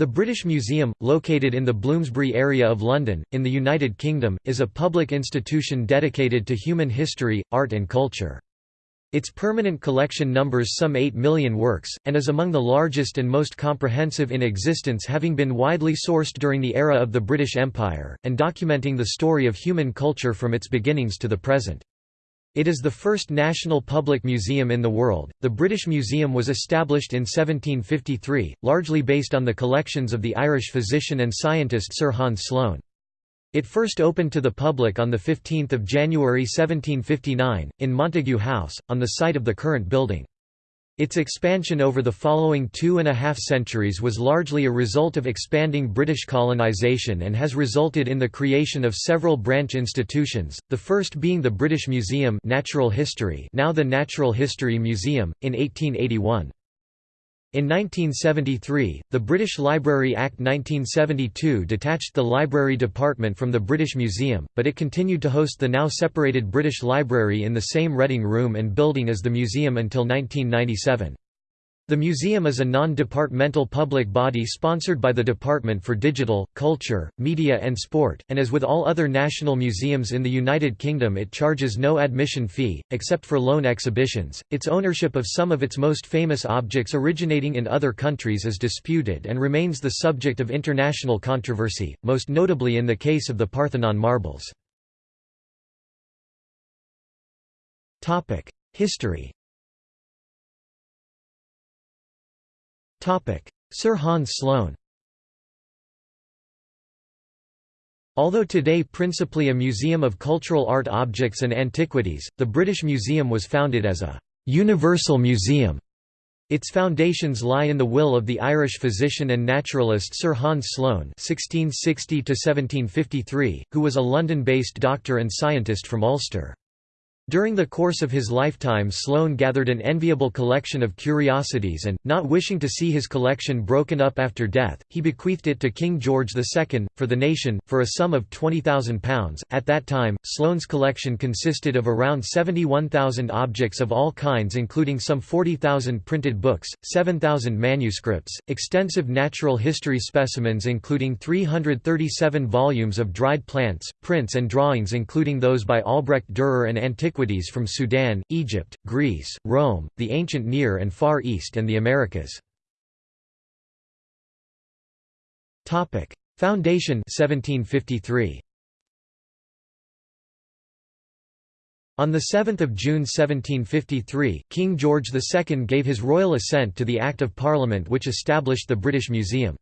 The British Museum, located in the Bloomsbury area of London, in the United Kingdom, is a public institution dedicated to human history, art and culture. Its permanent collection numbers some 8 million works, and is among the largest and most comprehensive in existence having been widely sourced during the era of the British Empire, and documenting the story of human culture from its beginnings to the present. It is the first national public museum in the world. The British Museum was established in 1753, largely based on the collections of the Irish physician and scientist Sir Hans Sloane. It first opened to the public on 15 January 1759, in Montagu House, on the site of the current building. Its expansion over the following two and a half centuries was largely a result of expanding British colonisation and has resulted in the creation of several branch institutions, the first being the British Museum Natural History now the Natural History Museum, in 1881. In 1973, the British Library Act 1972 detached the Library Department from the British Museum, but it continued to host the now separated British Library in the same Reading Room and building as the museum until 1997. The museum is a non-departmental public body sponsored by the Department for Digital, Culture, Media and Sport, and as with all other national museums in the United Kingdom it charges no admission fee, except for loan exhibitions. Its ownership of some of its most famous objects originating in other countries is disputed and remains the subject of international controversy, most notably in the case of the Parthenon marbles. History Sir Hans Sloane Although today principally a museum of cultural art objects and antiquities, the British Museum was founded as a «universal museum». Its foundations lie in the will of the Irish physician and naturalist Sir Hans Sloane (1660–1753), who was a London-based doctor and scientist from Ulster. During the course of his lifetime Sloane gathered an enviable collection of curiosities and, not wishing to see his collection broken up after death, he bequeathed it to King George II, for the nation, for a sum of £20,000. At that time, Sloane's collection consisted of around 71,000 objects of all kinds including some 40,000 printed books, 7,000 manuscripts, extensive natural history specimens including 337 volumes of dried plants, prints and drawings including those by Albrecht Dürer and antiquities antiquities from Sudan, Egypt, Greece, Rome, the ancient Near and Far East and the Americas. Foundation 1753. On 7 June 1753, King George II gave his royal assent to the Act of Parliament which established the British Museum.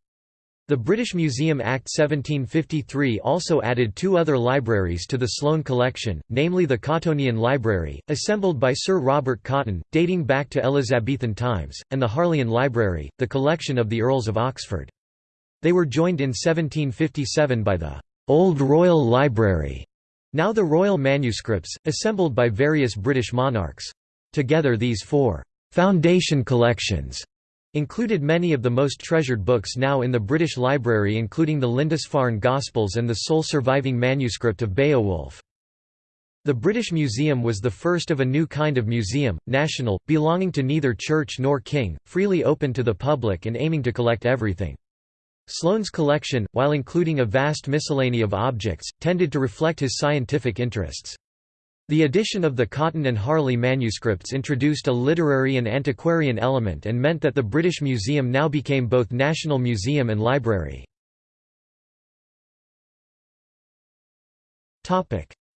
The British Museum Act 1753 also added two other libraries to the Sloane collection, namely the Cottonian Library, assembled by Sir Robert Cotton, dating back to Elizabethan times, and the Harleian Library, the collection of the Earls of Oxford. They were joined in 1757 by the Old Royal Library, now the Royal Manuscripts, assembled by various British monarchs. Together these four «foundation collections» Included many of the most treasured books now in the British Library including the Lindisfarne Gospels and the sole surviving manuscript of Beowulf. The British Museum was the first of a new kind of museum, national, belonging to neither church nor king, freely open to the public and aiming to collect everything. Sloane's collection, while including a vast miscellany of objects, tended to reflect his scientific interests. The addition of the Cotton and Harley manuscripts introduced a literary and antiquarian element and meant that the British Museum now became both national museum and library.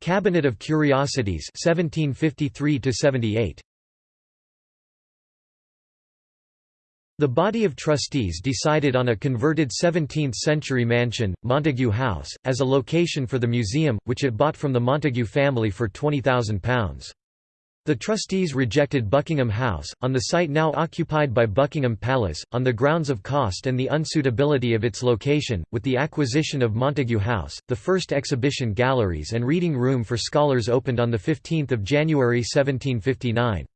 Cabinet of Curiosities 1753 78 The body of trustees decided on a converted 17th-century mansion, Montagu House, as a location for the museum, which it bought from the Montagu family for £20,000. The trustees rejected Buckingham House, on the site now occupied by Buckingham Palace, on the grounds of cost and the unsuitability of its location. With the acquisition of Montagu House, the first exhibition galleries and reading room for scholars opened on 15 January 1759.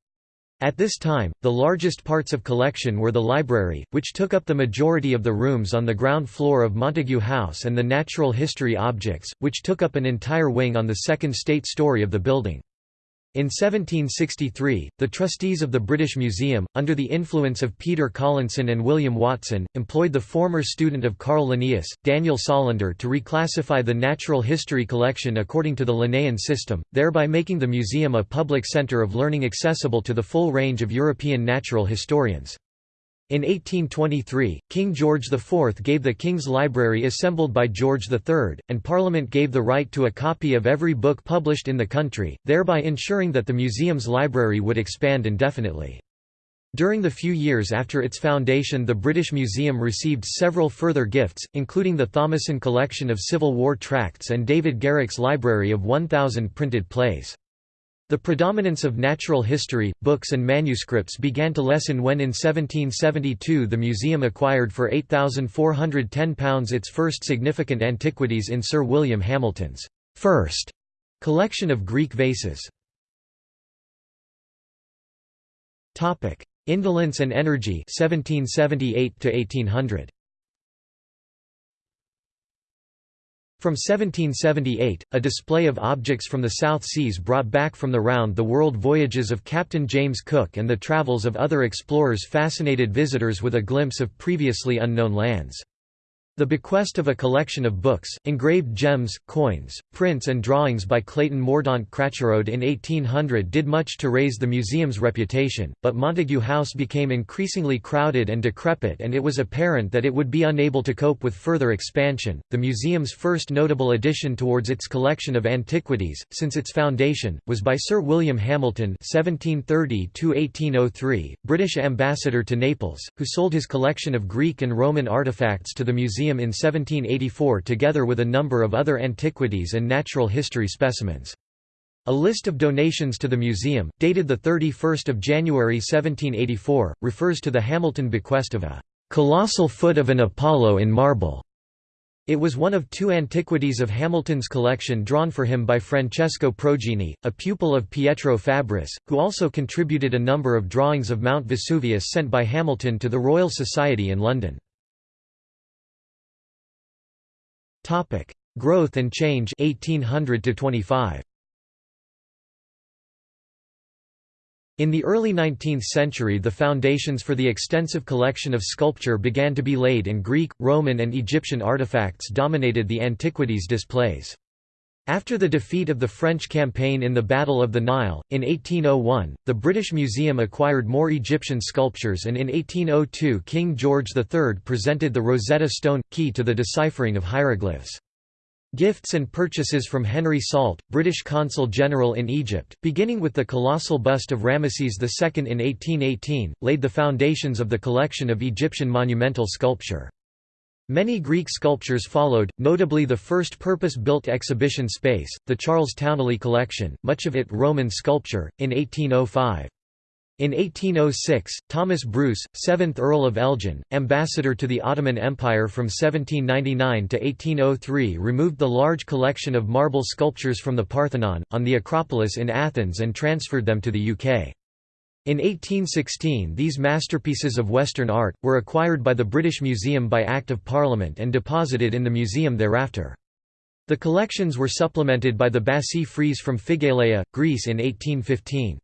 At this time, the largest parts of collection were the library, which took up the majority of the rooms on the ground floor of Montagu House and the natural history objects, which took up an entire wing on the second state story of the building. In 1763, the trustees of the British Museum, under the influence of Peter Collinson and William Watson, employed the former student of Carl Linnaeus, Daniel Solander to reclassify the natural history collection according to the Linnaean system, thereby making the museum a public centre of learning accessible to the full range of European natural historians. In 1823, King George IV gave the King's Library assembled by George III, and Parliament gave the right to a copy of every book published in the country, thereby ensuring that the museum's library would expand indefinitely. During the few years after its foundation the British Museum received several further gifts, including the Thomason collection of Civil War tracts and David Garrick's library of 1,000 printed plays. The predominance of natural history, books and manuscripts began to lessen when in 1772 the museum acquired for £8,410 its first significant antiquities in Sir William Hamilton's first collection of Greek vases. Indolence and energy 1778 to 1800 From 1778, a display of objects from the South Seas brought back from the round-the-world voyages of Captain James Cook and the travels of other explorers fascinated visitors with a glimpse of previously unknown lands. The bequest of a collection of books, engraved gems, coins, prints and drawings by Clayton Mordaunt Cracherode in 1800 did much to raise the museum's reputation, but Montagu House became increasingly crowded and decrepit and it was apparent that it would be unable to cope with further expansion. The museum's first notable addition towards its collection of antiquities, since its foundation, was by Sir William Hamilton (1730–1803), British ambassador to Naples, who sold his collection of Greek and Roman artifacts to the museum Museum in 1784 together with a number of other antiquities and natural history specimens. A list of donations to the museum, dated 31 January 1784, refers to the Hamilton bequest of a "...colossal foot of an Apollo in marble." It was one of two antiquities of Hamilton's collection drawn for him by Francesco Progenie, a pupil of Pietro Fabris, who also contributed a number of drawings of Mount Vesuvius sent by Hamilton to the Royal Society in London. Topic: Growth and change 1800 to 25. In the early 19th century the foundations for the extensive collection of sculpture began to be laid and Greek, Roman and Egyptian artifacts dominated the antiquities displays. After the defeat of the French campaign in the Battle of the Nile, in 1801, the British Museum acquired more Egyptian sculptures and in 1802 King George III presented the Rosetta Stone, key to the deciphering of hieroglyphs. Gifts and purchases from Henry Salt, British Consul General in Egypt, beginning with the colossal bust of Ramesses II in 1818, laid the foundations of the collection of Egyptian monumental sculpture. Many Greek sculptures followed, notably the first purpose-built exhibition space, the Charles Towneley Collection, much of it Roman sculpture, in 1805. In 1806, Thomas Bruce, 7th Earl of Elgin, ambassador to the Ottoman Empire from 1799 to 1803 removed the large collection of marble sculptures from the Parthenon, on the Acropolis in Athens and transferred them to the UK. In 1816 these masterpieces of Western art, were acquired by the British Museum by Act of Parliament and deposited in the museum thereafter. The collections were supplemented by the Bassae frieze from Phigaleia, Greece in 1815.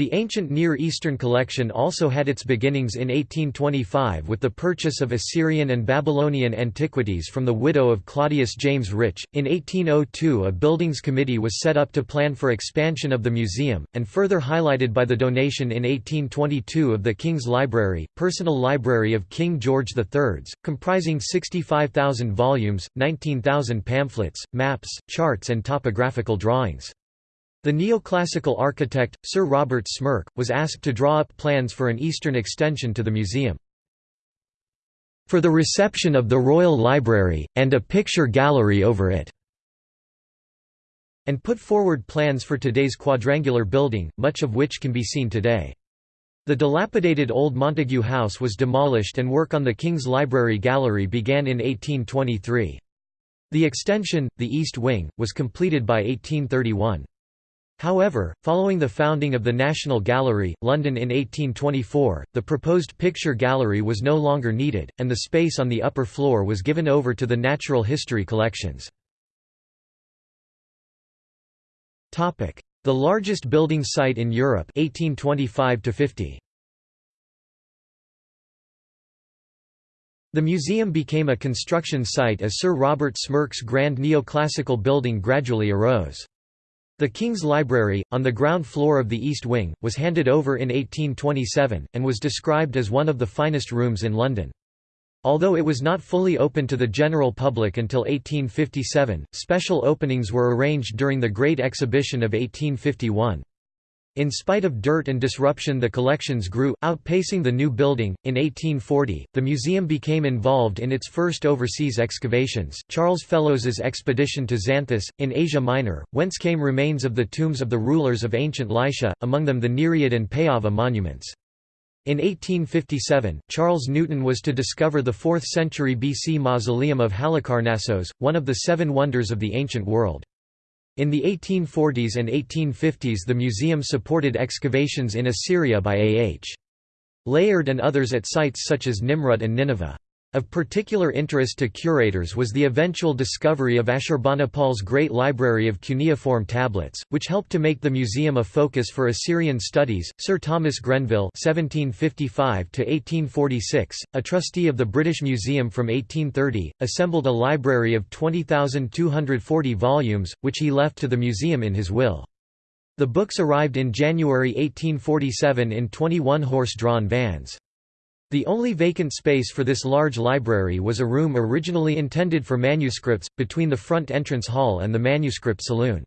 The ancient Near Eastern collection also had its beginnings in 1825 with the purchase of Assyrian and Babylonian antiquities from the widow of Claudius James Rich. In 1802, a buildings committee was set up to plan for expansion of the museum, and further highlighted by the donation in 1822 of the King's Library, personal library of King George III's, comprising 65,000 volumes, 19,000 pamphlets, maps, charts, and topographical drawings. The neoclassical architect, Sir Robert Smirke, was asked to draw up plans for an eastern extension to the museum. For the reception of the Royal Library, and a picture gallery over it and put forward plans for today's quadrangular building, much of which can be seen today. The dilapidated old Montagu House was demolished and work on the King's Library Gallery began in 1823. The extension, the East Wing, was completed by 1831. However, following the founding of the National Gallery, London in 1824, the proposed picture gallery was no longer needed, and the space on the upper floor was given over to the natural history collections. The largest building site in Europe 1825 -50. The museum became a construction site as Sir Robert Smirke's grand neoclassical building gradually arose. The King's Library, on the ground floor of the East Wing, was handed over in 1827, and was described as one of the finest rooms in London. Although it was not fully open to the general public until 1857, special openings were arranged during the Great Exhibition of 1851. In spite of dirt and disruption the collections grew, outpacing the new building. In 1840, the museum became involved in its first overseas excavations, Charles Fellows's expedition to Xanthus, in Asia Minor, whence came remains of the tombs of the rulers of ancient Lycia, among them the Nereid and Payava monuments. In 1857, Charles Newton was to discover the 4th century BC mausoleum of Halicarnassos, one of the seven wonders of the ancient world. In the 1840s and 1850s the museum supported excavations in Assyria by A. H. Layard and others at sites such as Nimrud and Nineveh. Of particular interest to curators was the eventual discovery of Ashurbanipal's great library of cuneiform tablets, which helped to make the museum a focus for Assyrian studies. Sir Thomas Grenville (1755–1846), a trustee of the British Museum from 1830, assembled a library of 20,240 volumes, which he left to the museum in his will. The books arrived in January 1847 in 21 horse-drawn vans. The only vacant space for this large library was a room originally intended for manuscripts, between the front entrance hall and the manuscript saloon.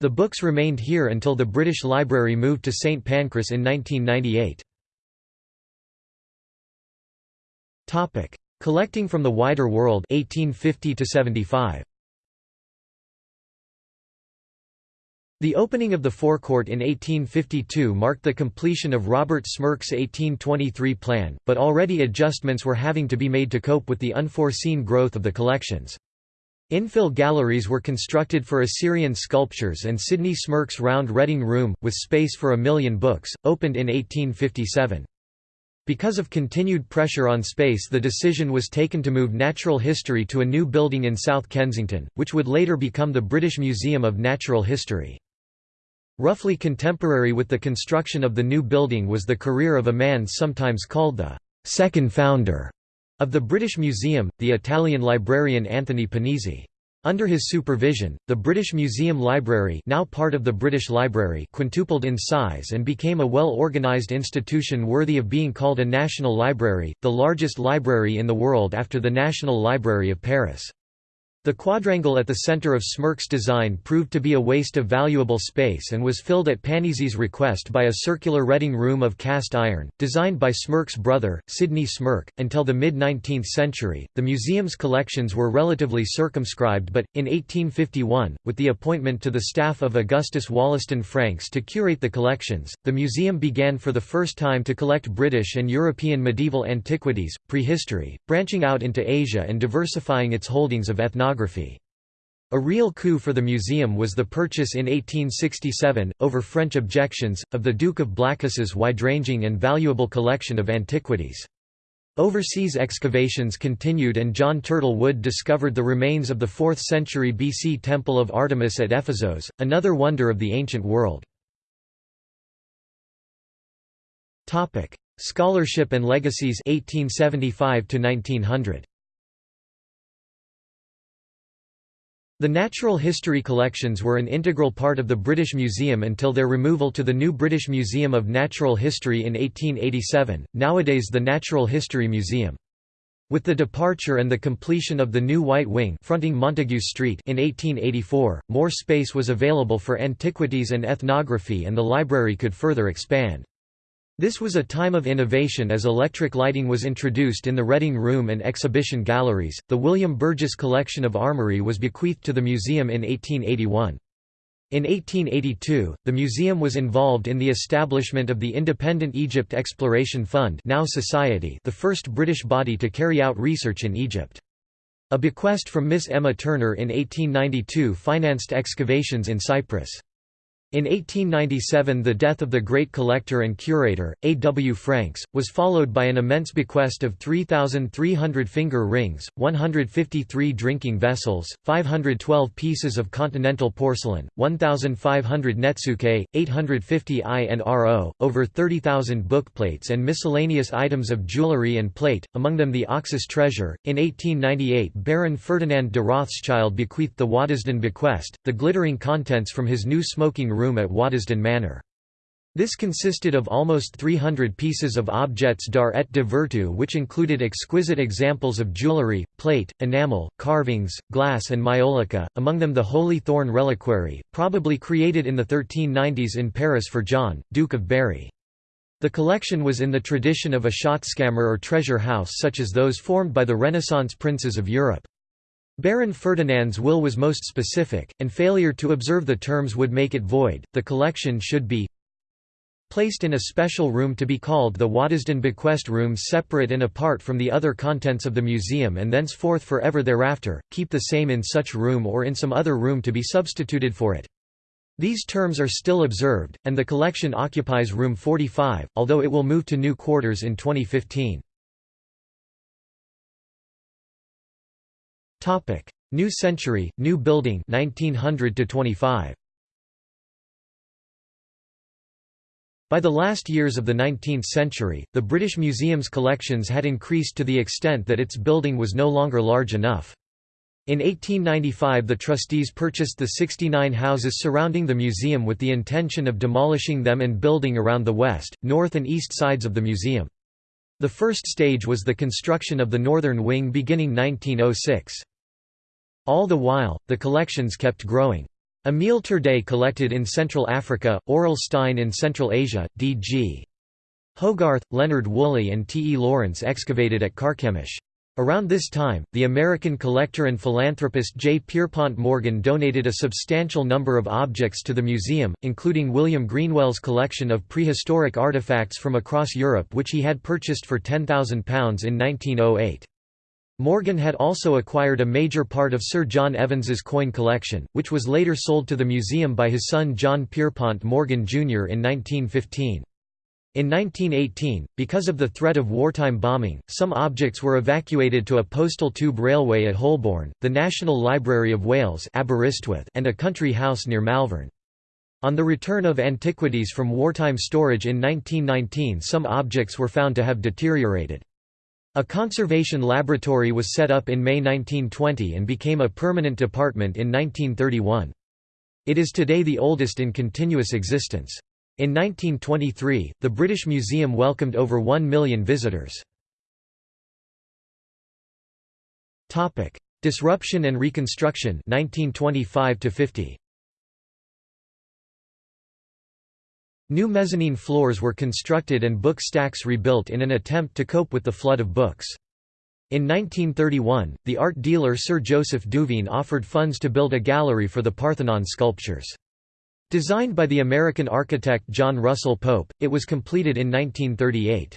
The books remained here until the British Library moved to St Pancras in 1998. Collecting from the wider world 1850 -75. The opening of the forecourt in 1852 marked the completion of Robert Smirke's 1823 plan, but already adjustments were having to be made to cope with the unforeseen growth of the collections. Infill galleries were constructed for Assyrian sculptures and Sidney Smirke's round reading room, with space for a million books, opened in 1857. Because of continued pressure on space the decision was taken to move natural history to a new building in South Kensington, which would later become the British Museum of Natural History. Roughly contemporary with the construction of the new building was the career of a man sometimes called the second founder of the British Museum, the Italian librarian Anthony Panizzi. Under his supervision, the British Museum Library now part of the British Library quintupled in size and became a well-organised institution worthy of being called a national library, the largest library in the world after the National Library of Paris. The quadrangle at the center of Smirke's design proved to be a waste of valuable space and was filled at Panizzi's request by a circular reading room of cast iron, designed by Smirke's brother, Sidney Smirke. Until the mid 19th century, the museum's collections were relatively circumscribed, but, in 1851, with the appointment to the staff of Augustus Wollaston Franks to curate the collections, the museum began for the first time to collect British and European medieval antiquities, prehistory, branching out into Asia and diversifying its holdings of ethnography a real coup for the museum was the purchase in 1867, over French objections, of the Duke of Blacas's wide-ranging and valuable collection of antiquities. Overseas excavations continued and John Turtle Wood discovered the remains of the 4th century BC Temple of Artemis at Ephesus, another wonder of the ancient world. Scholarship and legacies 1875 1900. The natural history collections were an integral part of the British Museum until their removal to the new British Museum of Natural History in 1887, nowadays the Natural History Museum. With the departure and the completion of the new White Wing fronting Montague Street in 1884, more space was available for antiquities and ethnography and the library could further expand. This was a time of innovation as electric lighting was introduced in the Reading Room and exhibition galleries. The William Burges collection of armoury was bequeathed to the museum in 1881. In 1882, the museum was involved in the establishment of the Independent Egypt Exploration Fund now Society the first British body to carry out research in Egypt. A bequest from Miss Emma Turner in 1892 financed excavations in Cyprus. In 1897 the death of the great collector and curator, A. W. Franks, was followed by an immense bequest of 3,300 finger rings, 153 drinking vessels, 512 pieces of continental porcelain, 1,500 netsuke, 850 INRO, over 30,000 bookplates and miscellaneous items of jewellery and plate, among them the Oxus treasure. In 1898 Baron Ferdinand de Rothschild bequeathed the Waddesdon bequest, the glittering contents from his new smoking room room at Waddesdon Manor. This consisted of almost 300 pieces of objets d'art et de vertu which included exquisite examples of jewellery, plate, enamel, carvings, glass and maiolica, among them the Holy Thorn Reliquary, probably created in the 1390s in Paris for John, Duke of Berry. The collection was in the tradition of a schatzkammer or treasure house such as those formed by the Renaissance princes of Europe. Baron Ferdinand's will was most specific, and failure to observe the terms would make it void. The collection should be placed in a special room to be called the Waddesdon Bequest Room separate and apart from the other contents of the museum and thenceforth forever thereafter, keep the same in such room or in some other room to be substituted for it. These terms are still observed, and the collection occupies room 45, although it will move to new quarters in 2015. Topic: New Century, New Building 1900 to 25. By the last years of the 19th century, the British Museum's collections had increased to the extent that its building was no longer large enough. In 1895 the trustees purchased the 69 houses surrounding the museum with the intention of demolishing them and building around the west, north and east sides of the museum. The first stage was the construction of the northern wing beginning 1906. All the while, the collections kept growing. Emil Torday collected in Central Africa, Aurel Stein in Central Asia, D.G. Hogarth, Leonard Woolley and T. E. Lawrence excavated at Carchemish. Around this time, the American collector and philanthropist J. Pierpont Morgan donated a substantial number of objects to the museum, including William Greenwell's collection of prehistoric artifacts from across Europe which he had purchased for £10,000 in 1908. Morgan had also acquired a major part of Sir John Evans's coin collection, which was later sold to the museum by his son John Pierpont Morgan Jr. in 1915. In 1918, because of the threat of wartime bombing, some objects were evacuated to a postal tube railway at Holborn, the National Library of Wales and a country house near Malvern. On the return of antiquities from wartime storage in 1919 some objects were found to have deteriorated. A conservation laboratory was set up in May 1920 and became a permanent department in 1931. It is today the oldest in continuous existence. In 1923, the British Museum welcomed over 1 million visitors. Disruption and Reconstruction 1925 50. New mezzanine floors were constructed and book stacks rebuilt in an attempt to cope with the flood of books. In 1931, the art dealer Sir Joseph Duveen offered funds to build a gallery for the Parthenon sculptures. Designed by the American architect John Russell Pope, it was completed in 1938.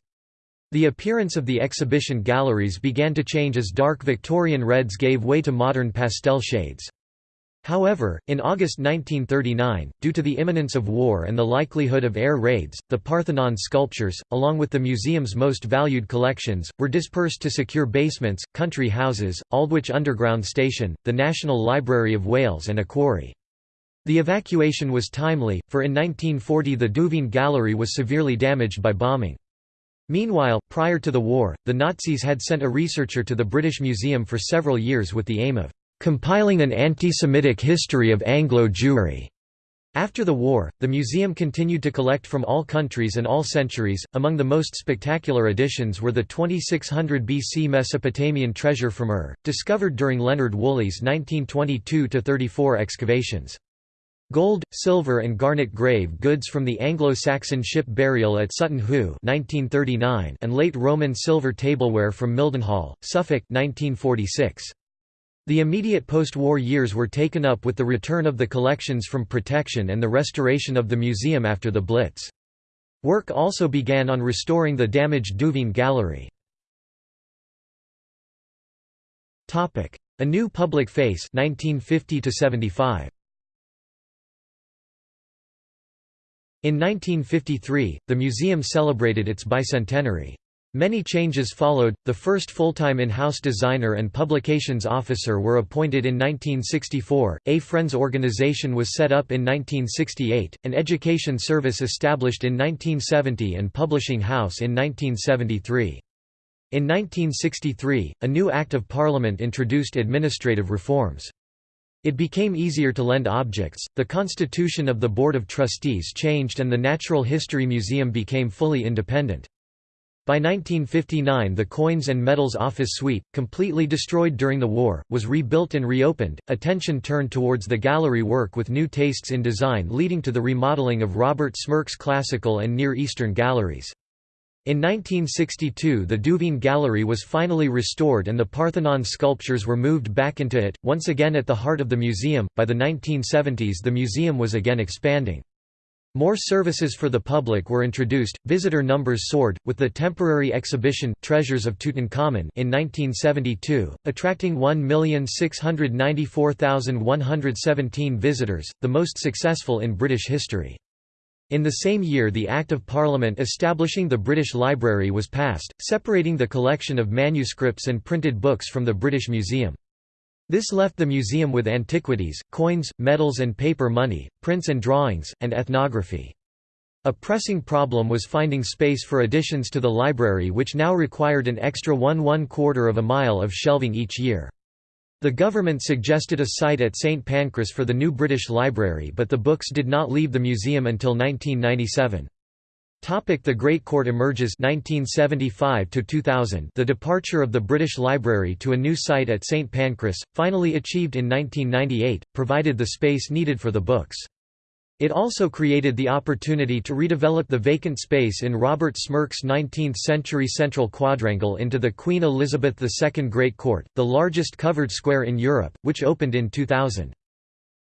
The appearance of the exhibition galleries began to change as dark Victorian reds gave way to modern pastel shades. However, in August 1939, due to the imminence of war and the likelihood of air raids, the Parthenon sculptures, along with the museum's most valued collections, were dispersed to secure basements, country houses, Aldwych Underground Station, the National Library of Wales and a quarry. The evacuation was timely, for in 1940 the Duveen Gallery was severely damaged by bombing. Meanwhile, prior to the war, the Nazis had sent a researcher to the British Museum for several years with the aim of compiling an anti-Semitic history of Anglo-Jewry. After the war, the museum continued to collect from all countries and all centuries. Among the most spectacular additions were the 2600 BC Mesopotamian treasure from Ur, discovered during Leonard Woolley's 1922–34 excavations. Gold, silver and garnet grave goods from the Anglo-Saxon ship burial at Sutton Hoo 1939 and late Roman silver tableware from Mildenhall, Suffolk 1946. The immediate post-war years were taken up with the return of the collections from protection and the restoration of the museum after the Blitz. Work also began on restoring the damaged Duveen Gallery. A New Public Face 1950 -75. In 1953, the museum celebrated its bicentenary. Many changes followed. The first full-time in-house designer and publications officer were appointed in 1964. A Friends organization was set up in 1968, an education service established in 1970 and publishing house in 1973. In 1963, a new Act of Parliament introduced administrative reforms. It became easier to lend objects, the constitution of the Board of Trustees changed and the Natural History Museum became fully independent. By 1959 the Coins and Medals Office Suite, completely destroyed during the war, was rebuilt and reopened, attention turned towards the gallery work with new tastes in design leading to the remodeling of Robert Smirke's classical and Near Eastern galleries. In 1962 the Duveen Gallery was finally restored and the Parthenon sculptures were moved back into it, once again at the heart of the museum. By the 1970s the museum was again expanding. More services for the public were introduced, visitor numbers soared, with the temporary exhibition Treasures of Tutankhamun in 1972, attracting 1,694,117 visitors, the most successful in British history. In the same year the Act of Parliament establishing the British Library was passed, separating the collection of manuscripts and printed books from the British Museum. This left the museum with antiquities, coins, medals and paper money, prints and drawings, and ethnography. A pressing problem was finding space for additions to the library which now required an extra one one quarter of a mile of shelving each year. The government suggested a site at St Pancras for the new British Library but the books did not leave the museum until 1997. The Great Court emerges 1975 2000 The departure of the British Library to a new site at St Pancras, finally achieved in 1998, provided the space needed for the books. It also created the opportunity to redevelop the vacant space in Robert Smirke's 19th-century central quadrangle into the Queen Elizabeth II Great Court, the largest covered square in Europe, which opened in 2000.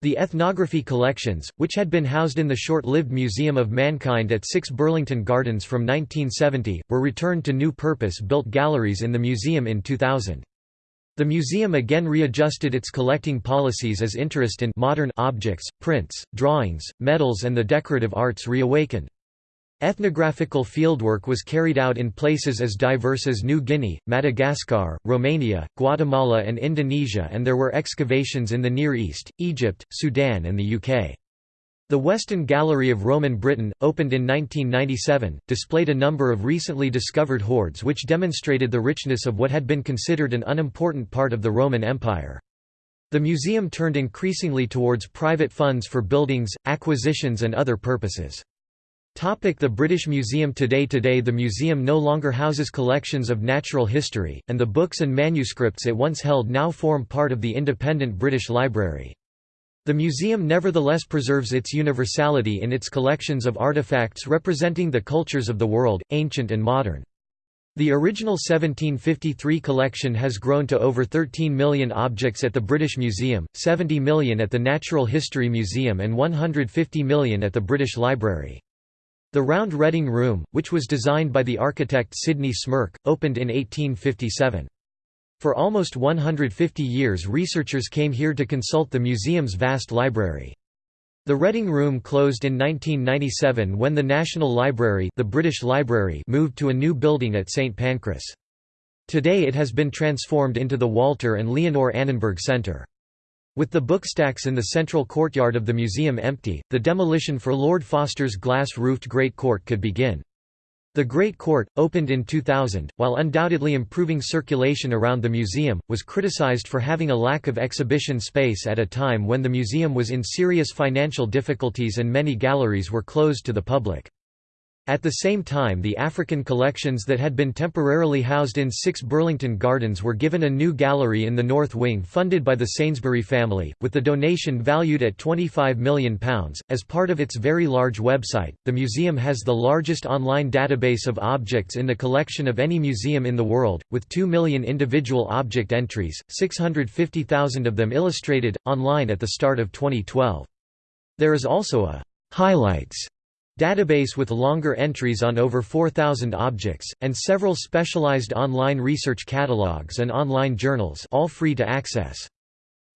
The ethnography collections, which had been housed in the short-lived Museum of Mankind at 6 Burlington Gardens from 1970, were returned to new purpose-built galleries in the museum in 2000. The museum again readjusted its collecting policies as interest in modern objects, prints, drawings, medals and the decorative arts reawakened. Ethnographical fieldwork was carried out in places as diverse as New Guinea, Madagascar, Romania, Guatemala and Indonesia and there were excavations in the Near East, Egypt, Sudan and the UK. The Weston Gallery of Roman Britain, opened in 1997, displayed a number of recently discovered hoards which demonstrated the richness of what had been considered an unimportant part of the Roman Empire. The museum turned increasingly towards private funds for buildings, acquisitions and other purposes. The British Museum Today Today the museum no longer houses collections of natural history, and the books and manuscripts it once held now form part of the independent British Library. The museum nevertheless preserves its universality in its collections of artifacts representing the cultures of the world, ancient and modern. The original 1753 collection has grown to over 13 million objects at the British Museum, 70 million at the Natural History Museum and 150 million at the British Library. The Round Reading Room, which was designed by the architect Sidney Smirke, opened in 1857. For almost 150 years researchers came here to consult the museum's vast library. The Reading Room closed in 1997 when the National Library, the British Library moved to a new building at St Pancras. Today it has been transformed into the Walter and Leonore Annenberg Centre. With the bookstacks in the central courtyard of the museum empty, the demolition for Lord Foster's glass-roofed Great Court could begin. The Great Court, opened in 2000, while undoubtedly improving circulation around the museum, was criticized for having a lack of exhibition space at a time when the museum was in serious financial difficulties and many galleries were closed to the public. At the same time the African collections that had been temporarily housed in 6 Burlington Gardens were given a new gallery in the North Wing funded by the Sainsbury family, with the donation valued at £25 million. As part of its very large website, the museum has the largest online database of objects in the collection of any museum in the world, with 2 million individual object entries, 650,000 of them illustrated, online at the start of 2012. There is also a «highlights» database with longer entries on over 4,000 objects, and several specialized online research catalogs and online journals all free to access.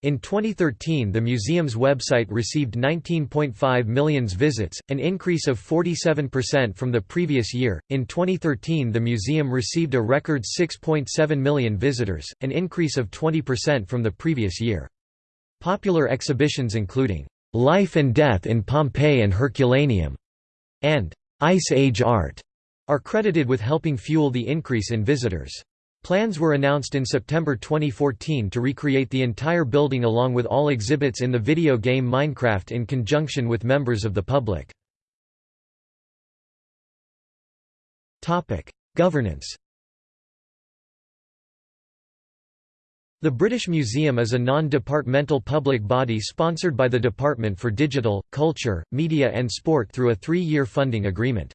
In 2013 the museum's website received 19.5 million visits, an increase of 47% from the previous year. In 2013 the museum received a record 6.7 million visitors, an increase of 20% from the previous year. Popular exhibitions including Life and Death in Pompeii and Herculaneum and Ice Age Art are credited with helping fuel the increase in visitors. Plans were announced in September 2014 to recreate the entire building along with all exhibits in the video game Minecraft in conjunction with members of the public. Governance The British Museum is a non-departmental public body sponsored by the Department for Digital, Culture, Media and Sport through a three-year funding agreement.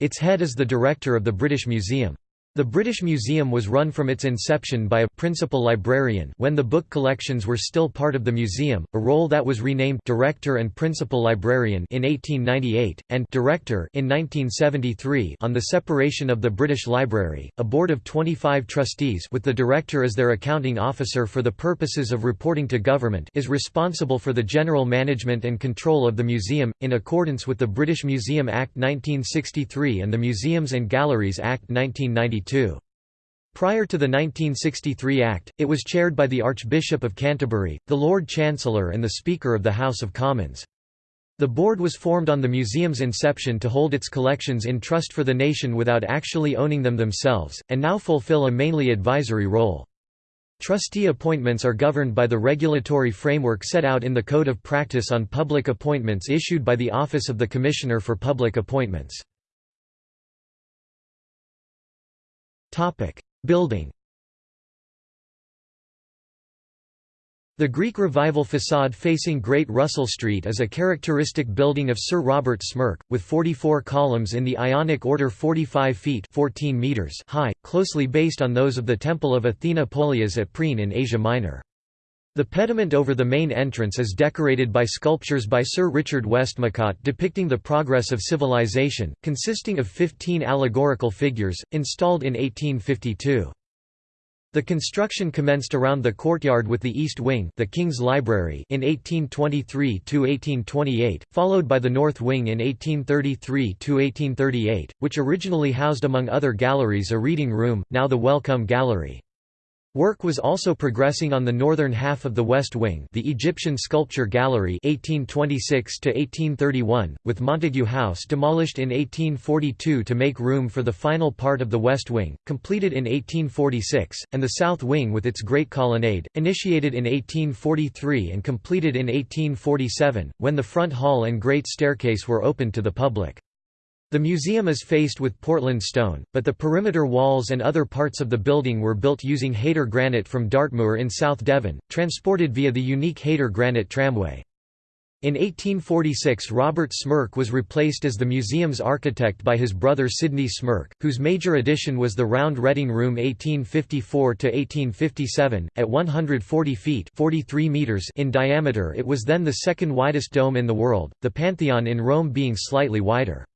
Its head is the Director of the British Museum. The British Museum was run from its inception by a principal librarian when the book collections were still part of the museum, a role that was renamed Director and Principal Librarian in 1898 and Director in 1973 on the separation of the British Library. A board of 25 trustees with the director as their accounting officer for the purposes of reporting to government is responsible for the general management and control of the museum in accordance with the British Museum Act 1963 and the Museums and Galleries Act 1992. Prior to the 1963 Act, it was chaired by the Archbishop of Canterbury, the Lord Chancellor and the Speaker of the House of Commons. The board was formed on the museum's inception to hold its collections in trust for the nation without actually owning them themselves, and now fulfill a mainly advisory role. Trustee appointments are governed by the regulatory framework set out in the Code of Practice on Public Appointments issued by the Office of the Commissioner for Public Appointments. Topic: Building. The Greek Revival facade facing Great Russell Street is a characteristic building of Sir Robert Smirke, with 44 columns in the Ionic order 45 feet 14 meters high, closely based on those of the Temple of Athena Polias at Priene in Asia Minor. The pediment over the main entrance is decorated by sculptures by Sir Richard Westmacott depicting the progress of civilization, consisting of 15 allegorical figures, installed in 1852. The construction commenced around the courtyard with the East Wing the King's Library in 1823–1828, followed by the North Wing in 1833–1838, which originally housed among other galleries a reading room, now the Wellcome Gallery. Work was also progressing on the northern half of the West Wing the Egyptian Sculpture Gallery 1826–1831, with Montagu House demolished in 1842 to make room for the final part of the West Wing, completed in 1846, and the South Wing with its Great Colonnade, initiated in 1843 and completed in 1847, when the front hall and Great Staircase were opened to the public. The museum is faced with Portland stone, but the perimeter walls and other parts of the building were built using Haytor granite from Dartmoor in South Devon, transported via the unique Haytor granite tramway. In 1846 Robert Smirke was replaced as the museum's architect by his brother Sidney Smirke, whose major addition was the round Reading Room 1854–1857, at 140 feet 43 meters in diameter it was then the second widest dome in the world, the Pantheon in Rome being slightly wider.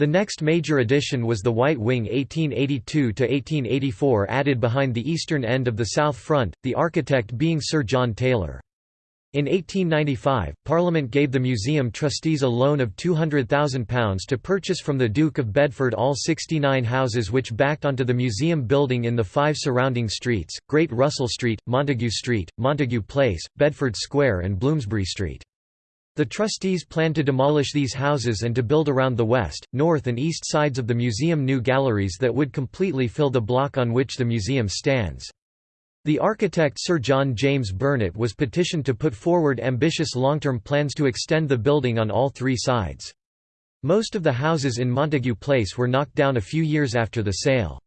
The next major addition was the White Wing 1882–1884 added behind the eastern end of the south front, the architect being Sir John Taylor. In 1895, Parliament gave the museum trustees a loan of £200,000 to purchase from the Duke of Bedford all 69 houses which backed onto the museum building in the five surrounding streets, Great Russell Street, Montague Street, Montague Place, Bedford Square and Bloomsbury Street. The trustees plan to demolish these houses and to build around the west, north and east sides of the museum new galleries that would completely fill the block on which the museum stands. The architect Sir John James Burnet was petitioned to put forward ambitious long-term plans to extend the building on all three sides. Most of the houses in Montague Place were knocked down a few years after the sale.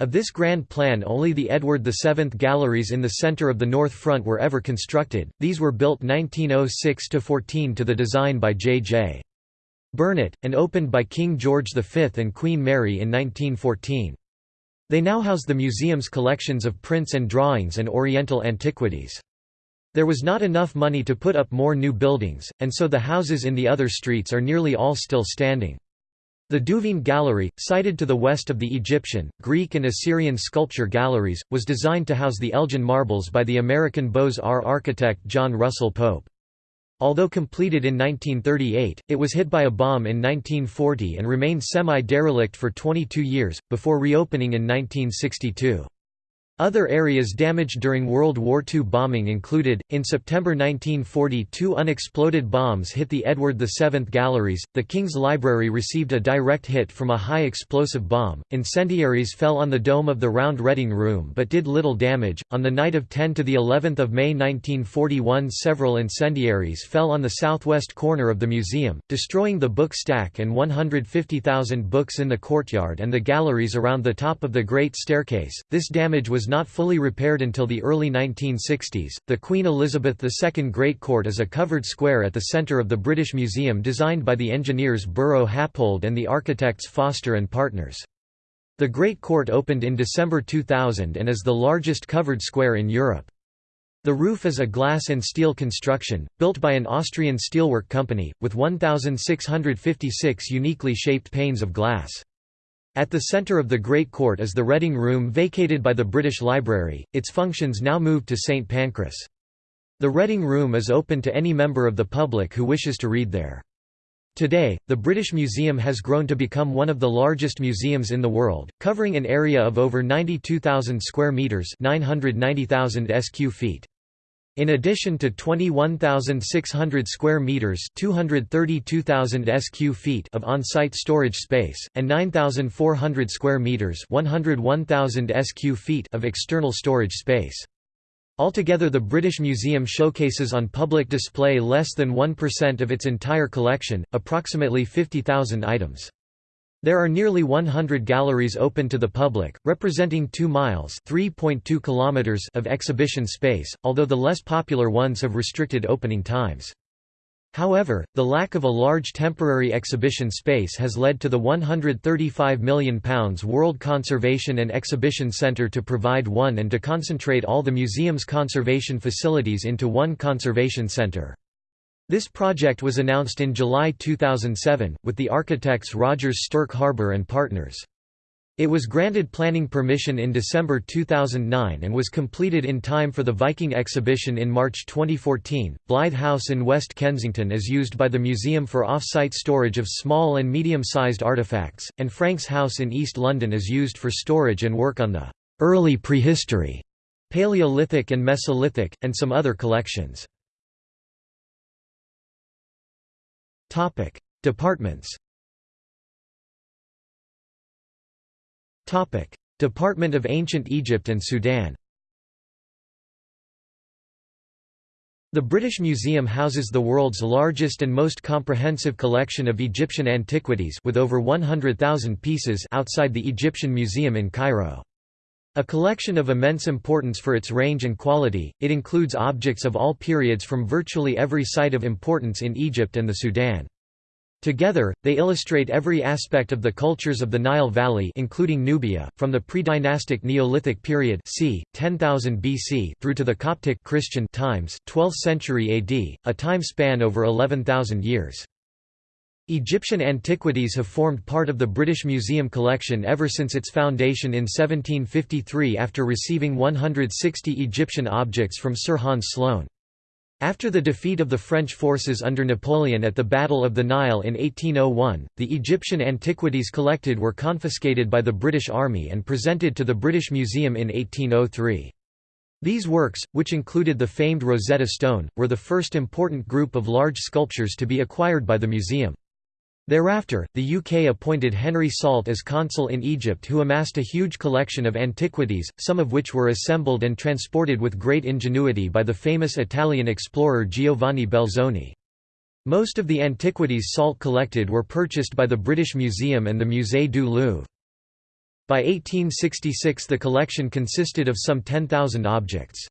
Of this grand plan only the Edward VII galleries in the centre of the north front were ever constructed, these were built 1906–14 to the design by J. J. Burnet, and opened by King George V and Queen Mary in 1914. They now house the museum's collections of prints and drawings and Oriental antiquities. There was not enough money to put up more new buildings, and so the houses in the other streets are nearly all still standing. The Duveen Gallery, sited to the west of the Egyptian, Greek and Assyrian sculpture galleries, was designed to house the Elgin marbles by the American Beaux-Arts architect John Russell Pope. Although completed in 1938, it was hit by a bomb in 1940 and remained semi-derelict for 22 years, before reopening in 1962. Other areas damaged during World War II bombing included, in September 1940 two unexploded bombs hit the Edward VII Galleries, the King's Library received a direct hit from a high-explosive bomb, incendiaries fell on the dome of the Round Reading Room but did little damage. On the night of 10 to the 11th of May 1941 several incendiaries fell on the southwest corner of the museum, destroying the book stack and 150,000 books in the courtyard and the galleries around the top of the Great Staircase. This damage was not fully repaired until the early 1960s. The Queen Elizabeth II Great Court is a covered square at the centre of the British Museum designed by the engineers Buro Happold and the architects Foster and Partners. The Great Court opened in December 2000 and is the largest covered square in Europe. The roof is a glass and steel construction, built by an Austrian steelwork company, with 1,656 uniquely shaped panes of glass. At the centre of the Great Court is the Reading Room vacated by the British Library, its functions now moved to St Pancras. The Reading Room is open to any member of the public who wishes to read there. Today, the British Museum has grown to become one of the largest museums in the world, covering an area of over 92,000 square metres 990,000 sq feet. In addition to 21,600 square meters (232,000 sq feet) of on-site storage space and 9,400 square meters (101,000 sq feet) of external storage space. Altogether the British Museum showcases on public display less than 1% of its entire collection, approximately 50,000 items. There are nearly 100 galleries open to the public, representing 2 miles (3.2 kilometers) of exhibition space, although the less popular ones have restricted opening times. However, the lack of a large temporary exhibition space has led to the £135 million World Conservation and Exhibition Centre to provide one and to concentrate all the museum's conservation facilities into one conservation centre. This project was announced in July 2007, with the architects Rogers Stirk Harbour and Partners. It was granted planning permission in December 2009 and was completed in time for the Viking exhibition in March 2014. Blythe House in West Kensington is used by the museum for off-site storage of small and medium-sized artifacts, and Frank's House in East London is used for storage and work on the early prehistory, Paleolithic and Mesolithic, and some other collections. Topic: Departments. Topic: Department of Ancient Egypt and Sudan. The British Museum houses the world's largest and most comprehensive collection of Egyptian antiquities with over 100,000 pieces outside the Egyptian Museum in Cairo. A collection of immense importance for its range and quality, it includes objects of all periods from virtually every site of importance in Egypt and the Sudan. Together, they illustrate every aspect of the cultures of the Nile Valley including Nubia, from the pre-dynastic Neolithic period c. 10,000 BC through to the Coptic Christian times 12th century AD, a time span over 11,000 years. Egyptian antiquities have formed part of the British Museum collection ever since its foundation in 1753 after receiving 160 Egyptian objects from Sir Hans Sloane. After the defeat of the French forces under Napoleon at the Battle of the Nile in 1801, the Egyptian antiquities collected were confiscated by the British Army and presented to the British Museum in 1803. These works, which included the famed Rosetta Stone, were the first important group of large sculptures to be acquired by the museum. Thereafter, the UK appointed Henry Salt as consul in Egypt who amassed a huge collection of antiquities, some of which were assembled and transported with great ingenuity by the famous Italian explorer Giovanni Belzoni. Most of the antiquities Salt collected were purchased by the British Museum and the Musée du Louvre. By 1866 the collection consisted of some 10,000 objects.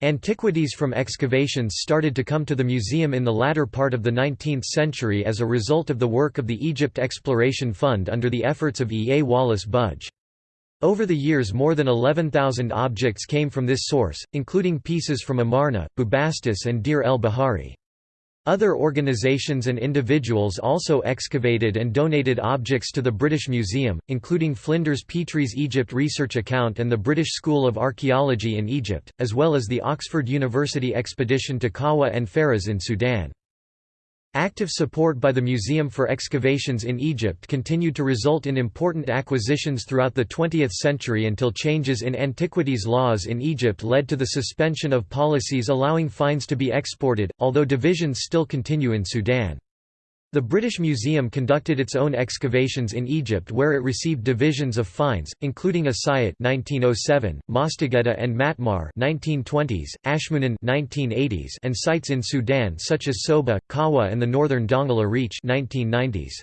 Antiquities from excavations started to come to the museum in the latter part of the 19th century as a result of the work of the Egypt Exploration Fund under the efforts of E. A. Wallace Budge. Over the years more than 11,000 objects came from this source, including pieces from Amarna, Bubastis and Deir el-Bahari. Other organizations and individuals also excavated and donated objects to the British Museum, including Flinders Petrie's Egypt Research Account and the British School of Archaeology in Egypt, as well as the Oxford University expedition to Kawa and Faras in Sudan. Active support by the Museum for excavations in Egypt continued to result in important acquisitions throughout the 20th century until changes in antiquities laws in Egypt led to the suspension of policies allowing finds to be exported, although divisions still continue in Sudan. The British Museum conducted its own excavations in Egypt where it received divisions of finds, including Asiyut 1907, Mostagedda and Matmar 1920s, Ashmunein 1980s, and sites in Sudan such as Soba, Kawa and the northern Dongola Reach 1990s.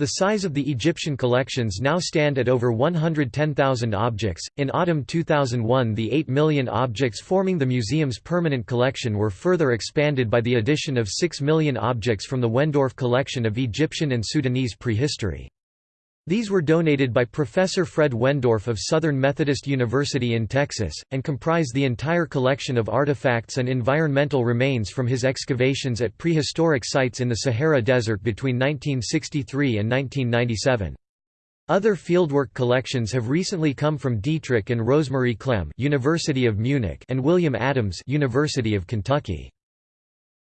The size of the Egyptian collections now stand at over 110,000 objects. In autumn 2001, the 8 million objects forming the museum's permanent collection were further expanded by the addition of 6 million objects from the Wendorf collection of Egyptian and Sudanese prehistory. These were donated by Professor Fred Wendorf of Southern Methodist University in Texas, and comprise the entire collection of artifacts and environmental remains from his excavations at prehistoric sites in the Sahara Desert between 1963 and 1997. Other fieldwork collections have recently come from Dietrich and Rosemarie Klemm University of Munich and William Adams University of Kentucky.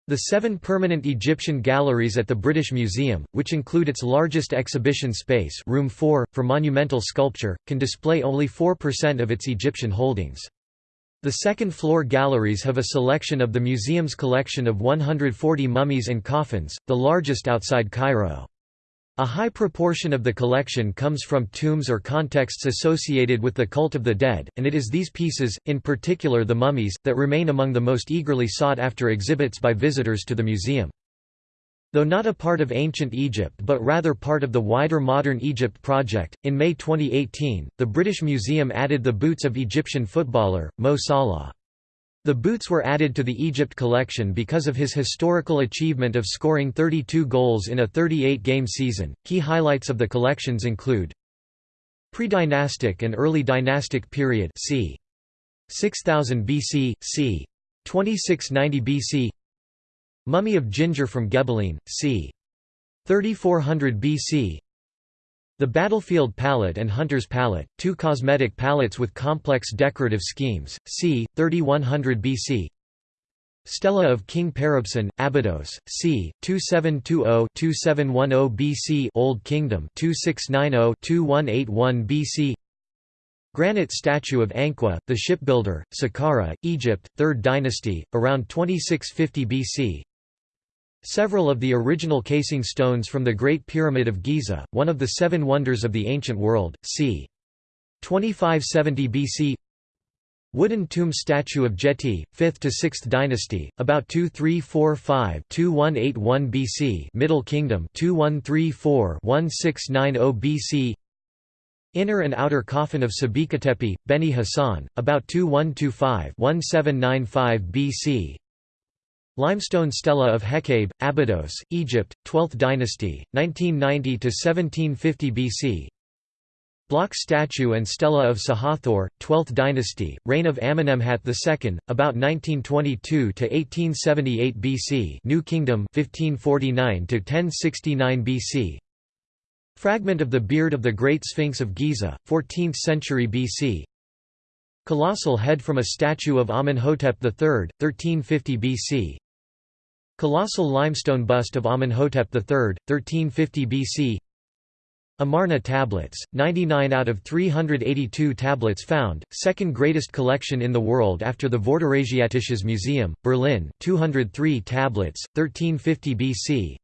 The seven permanent Egyptian galleries at the British Museum, which include its largest exhibition space room 4, for monumental sculpture, can display only 4% of its Egyptian holdings. The second-floor galleries have a selection of the museum's collection of 140 mummies and coffins, the largest outside Cairo. A high proportion of the collection comes from tombs or contexts associated with the cult of the dead, and it is these pieces, in particular the mummies, that remain among the most eagerly sought-after exhibits by visitors to the museum. Though not a part of ancient Egypt but rather part of the wider Modern Egypt project, in May 2018, the British Museum added the boots of Egyptian footballer, Mo Salah. The boots were added to the Egypt collection because of his historical achievement of scoring 32 goals in a 38-game season. Key highlights of the collections include Pre-dynastic and early dynastic period c. 6000 BC, c. 2690 BC Mummy of Ginger from Gebelein, c. 3400 BC the Battlefield Palette and Hunter's Palette, two cosmetic palettes with complex decorative schemes, c. 3100 BC Stela of King Peribsen, Abydos, c. 2720–2710 BC Old Kingdom 2690–2181 BC Granite statue of Ankhwa, the shipbuilder, Saqqara, Egypt, 3rd dynasty, around 2650 BC Several of the original casing stones from the Great Pyramid of Giza, one of the seven wonders of the ancient world, c. 2570 BC Wooden tomb statue of Jeti, 5th to 6th dynasty, about 2345-2181 BC Middle Kingdom 2134-1690 BC Inner and outer coffin of Sebekhetepi, Beni Hassan, about 2125-1795 BC Limestone stela of Hekabe, Abydos, Egypt, 12th dynasty, 1990 to 1750 BC. Block statue and stela of Sahathor, 12th dynasty, reign of Amenemhat II, about 1922 to 1878 BC. New Kingdom, 1549 to 1069 BC. Fragment of the beard of the Great Sphinx of Giza, 14th century BC. Colossal head from a statue of Amenhotep III, 1350 BC. Colossal limestone bust of Amenhotep III, 1350 BC Amarna tablets, 99 out of 382 tablets found, second greatest collection in the world after the Vorderasiatisches Museum, Berlin 203 tablets, 1350 BC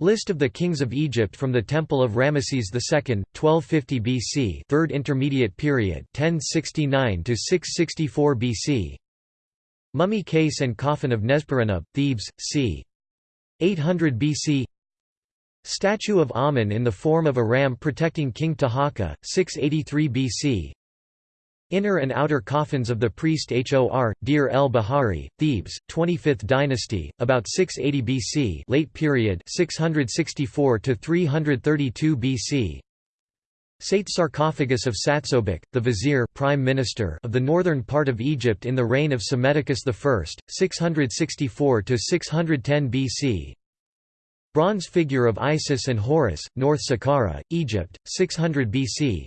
List of the kings of Egypt from the Temple of Ramesses II, 1250 BC Third Intermediate Period 1069 to 664 BC Mummy case and coffin of Nesperenub, Thebes, c. 800 BC Statue of Amun in the form of a ram protecting King Taharqa, 683 BC Inner and outer coffins of the priest Hor, Deir el-Bahari, Thebes, 25th dynasty, about 680 BC late period 664 to 332 BC Sate sarcophagus of Satsobek, the vizier prime minister of the northern part of Egypt in the reign of Psammetichus I, 664–610 BC Bronze figure of Isis and Horus, North Saqqara, Egypt, 600 BC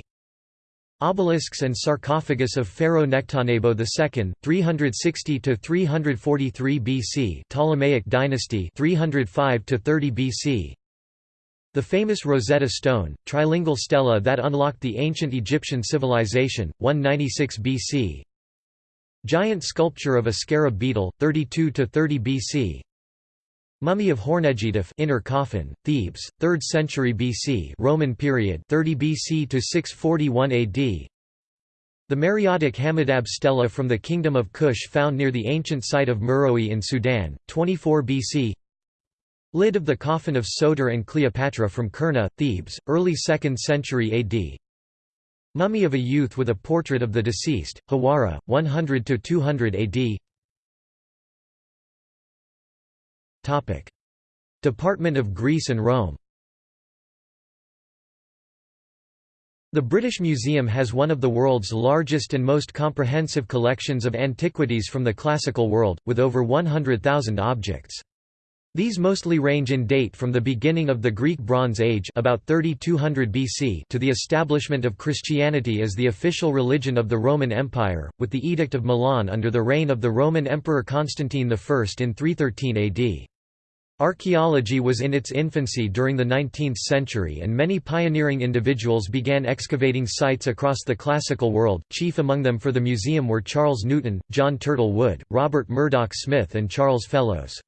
Obelisks and sarcophagus of Pharaoh Nectanebo II, 360–343 BC Ptolemaic dynasty 305–30 BC the famous Rosetta Stone, trilingual stela that unlocked the ancient Egyptian civilization, 196 BC. Giant sculpture of a scarab beetle, 32 to 30 BC. Mummy of Hornedjitef inner coffin, Thebes, 3rd century BC Roman period 30 BC to 641 AD. The Meroitic Hamadab stela from the Kingdom of Kush found near the ancient site of Meroe in Sudan, 24 BC Lid of the coffin of Soter and Cleopatra from Kurna, Thebes, early 2nd century AD. Mummy of a youth with a portrait of the deceased, Hawara, 100–200 AD Topic. Department of Greece and Rome The British Museum has one of the world's largest and most comprehensive collections of antiquities from the classical world, with over 100,000 objects. These mostly range in date from the beginning of the Greek Bronze Age about 3200 BC to the establishment of Christianity as the official religion of the Roman Empire, with the Edict of Milan under the reign of the Roman Emperor Constantine I in 313 AD. Archaeology was in its infancy during the 19th century and many pioneering individuals began excavating sites across the classical world, chief among them for the museum were Charles Newton, John Turtle Wood, Robert Murdoch Smith and Charles Fellows.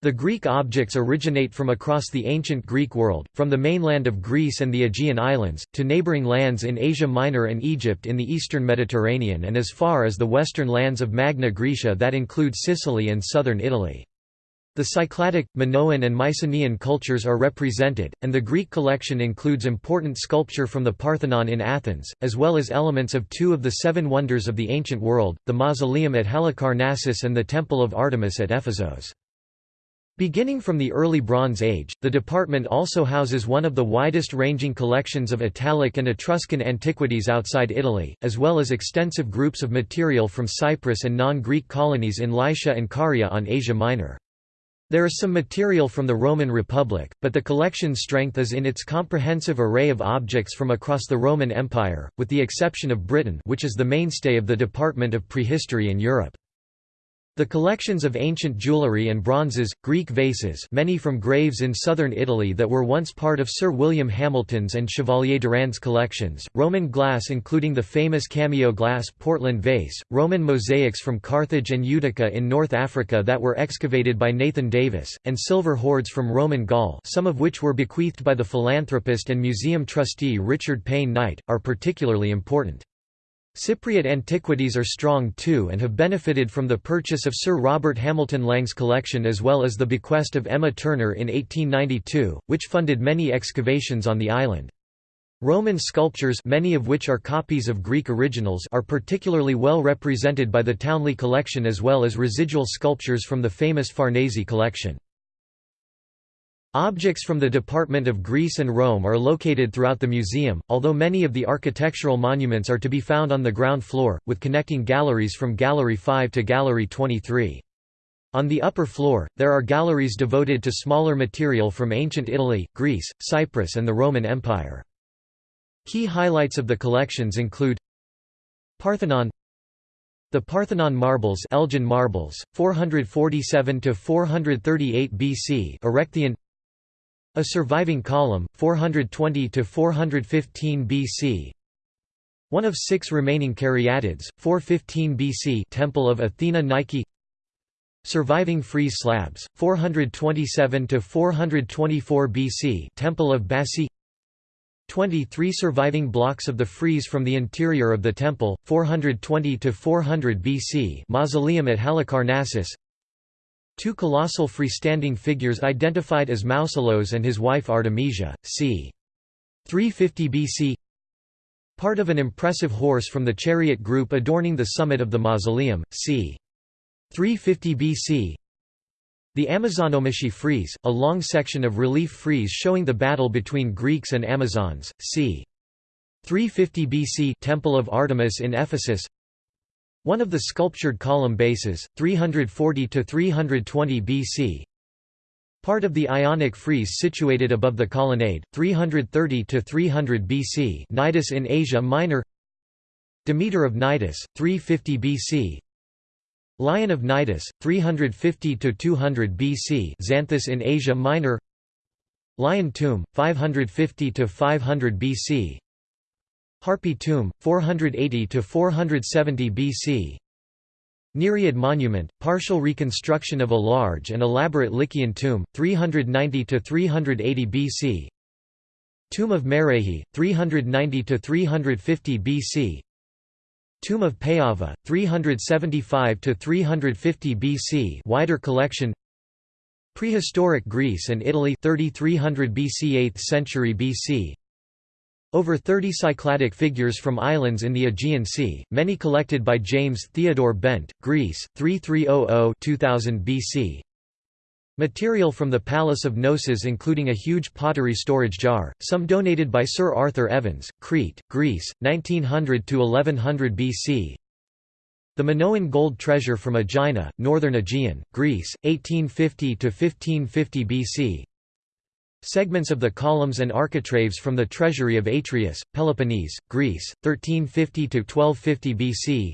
The Greek objects originate from across the ancient Greek world, from the mainland of Greece and the Aegean Islands, to neighbouring lands in Asia Minor and Egypt in the eastern Mediterranean and as far as the western lands of Magna Graecia that include Sicily and southern Italy. The Cycladic, Minoan and Mycenaean cultures are represented, and the Greek collection includes important sculpture from the Parthenon in Athens, as well as elements of two of the seven wonders of the ancient world, the mausoleum at Halicarnassus and the Temple of Artemis at Ephesos. Beginning from the early Bronze Age, the department also houses one of the widest-ranging collections of Italic and Etruscan antiquities outside Italy, as well as extensive groups of material from Cyprus and non-Greek colonies in Lycia and Caria on Asia Minor. There is some material from the Roman Republic, but the collection's strength is in its comprehensive array of objects from across the Roman Empire, with the exception of Britain which is the mainstay of the Department of Prehistory in Europe. The collections of ancient jewellery and bronzes, Greek vases many from graves in southern Italy that were once part of Sir William Hamilton's and Chevalier Durand's collections, Roman glass including the famous cameo glass Portland vase, Roman mosaics from Carthage and Utica in North Africa that were excavated by Nathan Davis, and silver hoards from Roman Gaul some of which were bequeathed by the philanthropist and museum trustee Richard Payne Knight, are particularly important. Cypriot antiquities are strong too and have benefited from the purchase of Sir Robert Hamilton Lang's collection as well as the bequest of Emma Turner in 1892, which funded many excavations on the island. Roman sculptures many of which are copies of Greek originals are particularly well represented by the Townley collection as well as residual sculptures from the famous Farnese collection. Objects from the Department of Greece and Rome are located throughout the museum, although many of the architectural monuments are to be found on the ground floor, with connecting galleries from Gallery 5 to Gallery 23. On the upper floor, there are galleries devoted to smaller material from ancient Italy, Greece, Cyprus and the Roman Empire. Key highlights of the collections include Parthenon The Parthenon marbles Elgin marbles, 447 to 438 BC Erechtheion a surviving column, 420–415 BC One of six remaining caryatids, 415 BC Temple of Athena Nike. Surviving frieze slabs, 427–424 BC Temple of Bassae. 23 surviving blocks of the frieze from the interior of the temple, 420–400 BC Mausoleum at Halicarnassus Two colossal freestanding figures identified as Mausolos and his wife Artemisia, c. 350 BC Part of an impressive horse from the chariot group adorning the summit of the mausoleum, c. 350 BC The Amazonomachy frieze, a long section of relief frieze showing the battle between Greeks and Amazons, c. 350 BC Temple of Artemis in Ephesus One of the sculptured column bases, 340 to 320 BC Part of the Ionic frieze situated above the colonnade, 330 to 300 BC Cnidus in Asia Minor. Demeter of Cnidus, 350 BC Lion of Cnidus, 350 to 200 BC Xanthus in Asia Minor. Lion tomb, 550 to 500 BC Harpy tomb, 480 to 470 BC Nereid monument, partial reconstruction of a large and elaborate Lycian tomb, 390 to 380 BC. Tomb of Merehi, 390 to 350 BC. Tomb of Payava, 375 to 350 BC. Wider collection. Prehistoric Greece and Italy, 3300 BC, 8th century BC. Over 30 Cycladic figures from islands in the Aegean Sea, many collected by James Theodore Bent, Greece, 3300–2000 BC. Material from the Palace of Knossos including a huge pottery storage jar, some donated by Sir Arthur Evans, Crete, Greece, 1900–1100 BC. The Minoan gold treasure from Aegina, northern Aegean, Greece, 1850–1550 BC. Segments of the columns and architraves from the treasury of Atreus, Peloponnese, Greece, 1350–1250 BC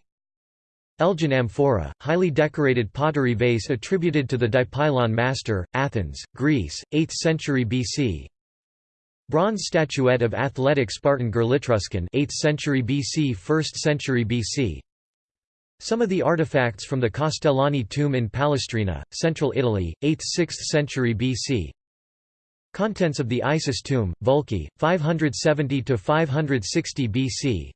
Elgin amphora, highly decorated pottery vase attributed to the Dipylon master, Athens, Greece, 8th century BC Bronze statuette of athletic Spartan Gerlitruscan 8th century BC 1st century BC Some of the artifacts from the Castellani tomb in Palestrina, central Italy, 8th–6th century BC Contents of the Isis tomb, Vulci, 570–560 BC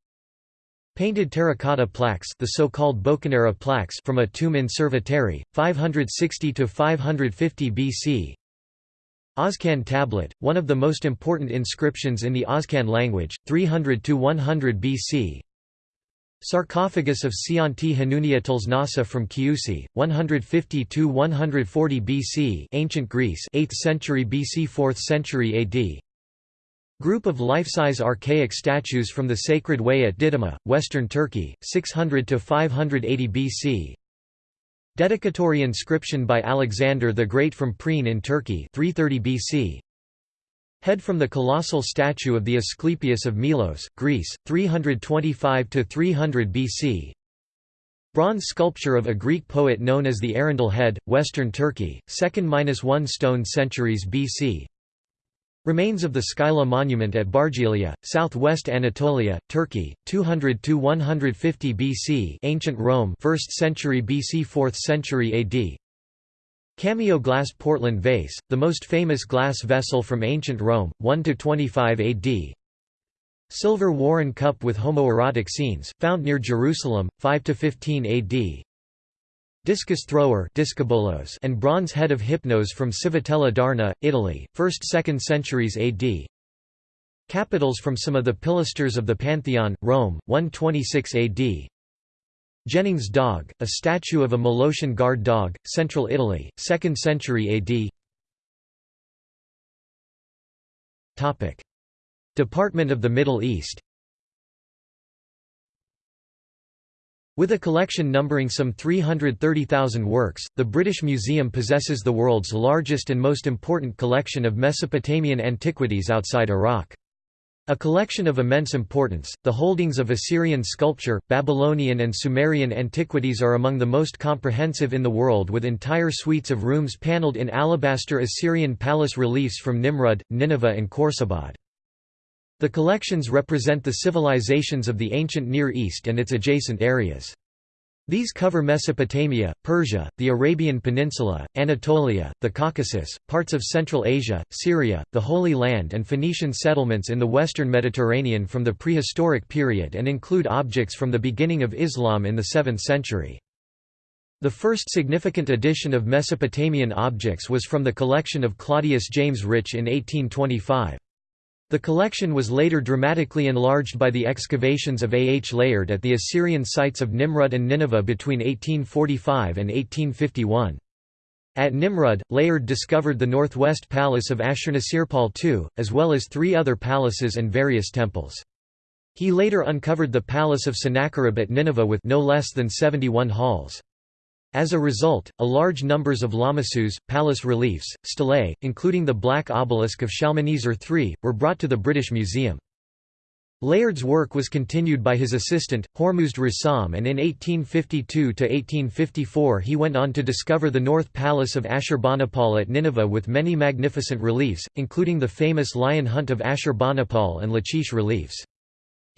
Painted terracotta plaques the so-called Boccanera plaques from a tomb in Cerveteri, 560–550 BC Oscan tablet, one of the most important inscriptions in the Oscan language, 300 to 100 BC Sarcophagus of Seianti Hanunia Tlesnasa from Chiusi, 150–140 BC Ancient Greece 8th century BC 4th century AD Group of life-size archaic statues from the Sacred Way at Didyma, western Turkey, 600–580 BC Dedicatory inscription by Alexander the Great from Priene in Turkey 330 BC Head from the colossal statue of the Asclepius of Melos, Greece, 325–300 BC Bronze sculpture of a Greek poet known as the Arundel Head, Western Turkey, 2nd–1 stone centuries BC Remains of the Skylla monument at Bargylia, southwest Anatolia, Turkey, 200–150 BC Ancient Rome 1st century BC 4th century AD Cameo glass Portland vase, the most famous glass vessel from ancient Rome, 1–25 AD Silver Warren cup with homoerotic scenes, found near Jerusalem, 5–15 AD Discus thrower and bronze head of Hypnos from Civitella d'Arna, Italy, 1st–2nd centuries AD Capitals from some of the pilasters of the Pantheon, Rome, 126 AD Jennings dog, a statue of a Molossian guard dog, central Italy, 2nd century AD Department of the Middle East With a collection numbering some 330,000 works, the British Museum possesses the world's largest and most important collection of Mesopotamian antiquities outside Iraq. A collection of immense importance, the holdings of Assyrian sculpture, Babylonian and Sumerian antiquities are among the most comprehensive in the world with entire suites of rooms panelled in alabaster Assyrian palace reliefs from Nimrud, Nineveh and Khorsabad. The collections represent the civilizations of the ancient Near East and its adjacent areas. These cover Mesopotamia, Persia, the Arabian Peninsula, Anatolia, the Caucasus, parts of Central Asia, Syria, the Holy Land and Phoenician settlements in the western Mediterranean from the prehistoric period and include objects from the beginning of Islam in the 7th century. The first significant addition of Mesopotamian objects was from the collection of Claudius James Rich in 1825. The collection was later dramatically enlarged by the excavations of A. H. Layard at the Assyrian sites of Nimrud and Nineveh between 1845 and 1851. At Nimrud, Layard discovered the northwest palace of Ashurnasirpal II, as well as three other palaces and various temples. He later uncovered the palace of Sennacherib at Nineveh with no less than 71 halls. As a result, a large numbers of lamassus, palace reliefs, stelae, including the black obelisk of Shalmaneser III, were brought to the British Museum. Layard's work was continued by his assistant, Hormuzd Rassam and in 1852–1854 he went on to discover the North Palace of Ashurbanipal at Nineveh with many magnificent reliefs, including the famous Lion Hunt of Ashurbanipal and Lachish reliefs.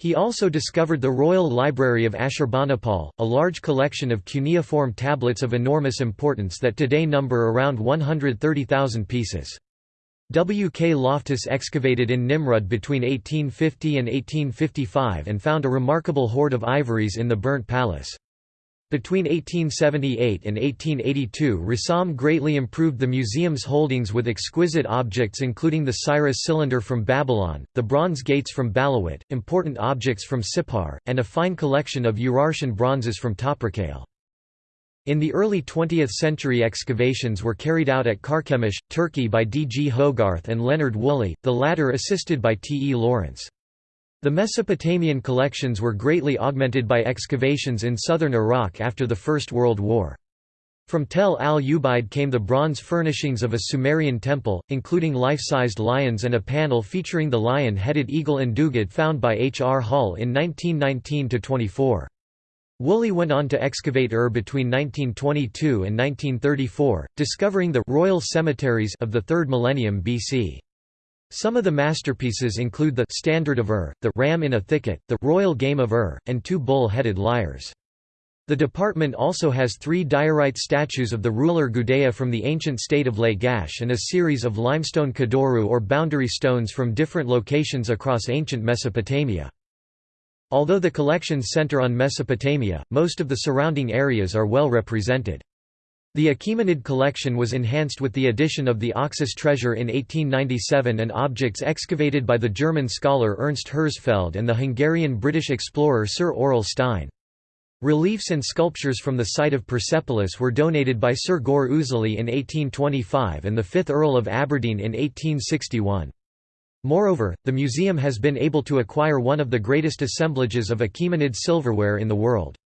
He also discovered the Royal Library of Ashurbanipal, a large collection of cuneiform tablets of enormous importance that today number around 130,000 pieces. W. K. Loftus excavated in Nimrud between 1850 and 1855 and found a remarkable hoard of ivories in the burnt palace. Between 1878 and 1882 Rassam greatly improved the museum's holdings with exquisite objects including the Cyrus cylinder from Babylon, the bronze gates from Balawat, important objects from Sippar, and a fine collection of Urartian bronzes from Toprakkale. In the early 20th century excavations were carried out at Carchemish, Turkey by D. G. Hogarth and Leonard Woolley, the latter assisted by T. E. Lawrence. The Mesopotamian collections were greatly augmented by excavations in southern Iraq after the First World War. From Tel al-Ubaid came the bronze furnishings of a Sumerian temple, including life-sized lions and a panel featuring the lion-headed eagle and Imdugud found by H. R. Hall in 1919–24. Woolley went on to excavate Ur between 1922 and 1934, discovering the royal cemeteries of the 3rd millennium BC. Some of the masterpieces include the Standard of Ur, the Ram in a Thicket, the Royal Game of Ur, and two bull-headed lyres. The department also has three diorite statues of the ruler Gudea from the ancient state of Lagash and a series of limestone Kudurru or boundary stones from different locations across ancient Mesopotamia. Although the collections center on Mesopotamia, most of the surrounding areas are well represented. The Achaemenid collection was enhanced with the addition of the Oxus treasure in 1897 and objects excavated by the German scholar Ernst Herzfeld and the Hungarian-British explorer Sir Aurel Stein. Reliefs and sculptures from the site of Persepolis were donated by Sir Gore Ouseley in 1825 and the 5th Earl of Aberdeen in 1861. Moreover, the museum has been able to acquire one of the greatest assemblages of Achaemenid silverware in the world.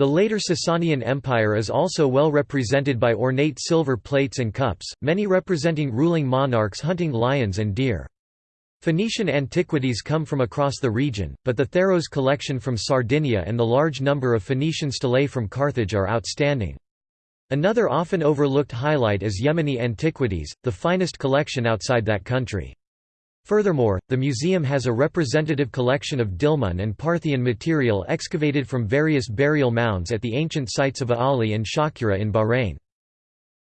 The later Sasanian Empire is also well represented by ornate silver plates and cups, many representing ruling monarchs hunting lions and deer. Phoenician antiquities come from across the region, but the Tharros collection from Sardinia and the large number of Phoenician stelae from Carthage are outstanding. Another often overlooked highlight is Yemeni antiquities, the finest collection outside that country. Furthermore, the museum has a representative collection of Dilmun and Parthian material excavated from various burial mounds at the ancient sites of Aali and Shakura in Bahrain.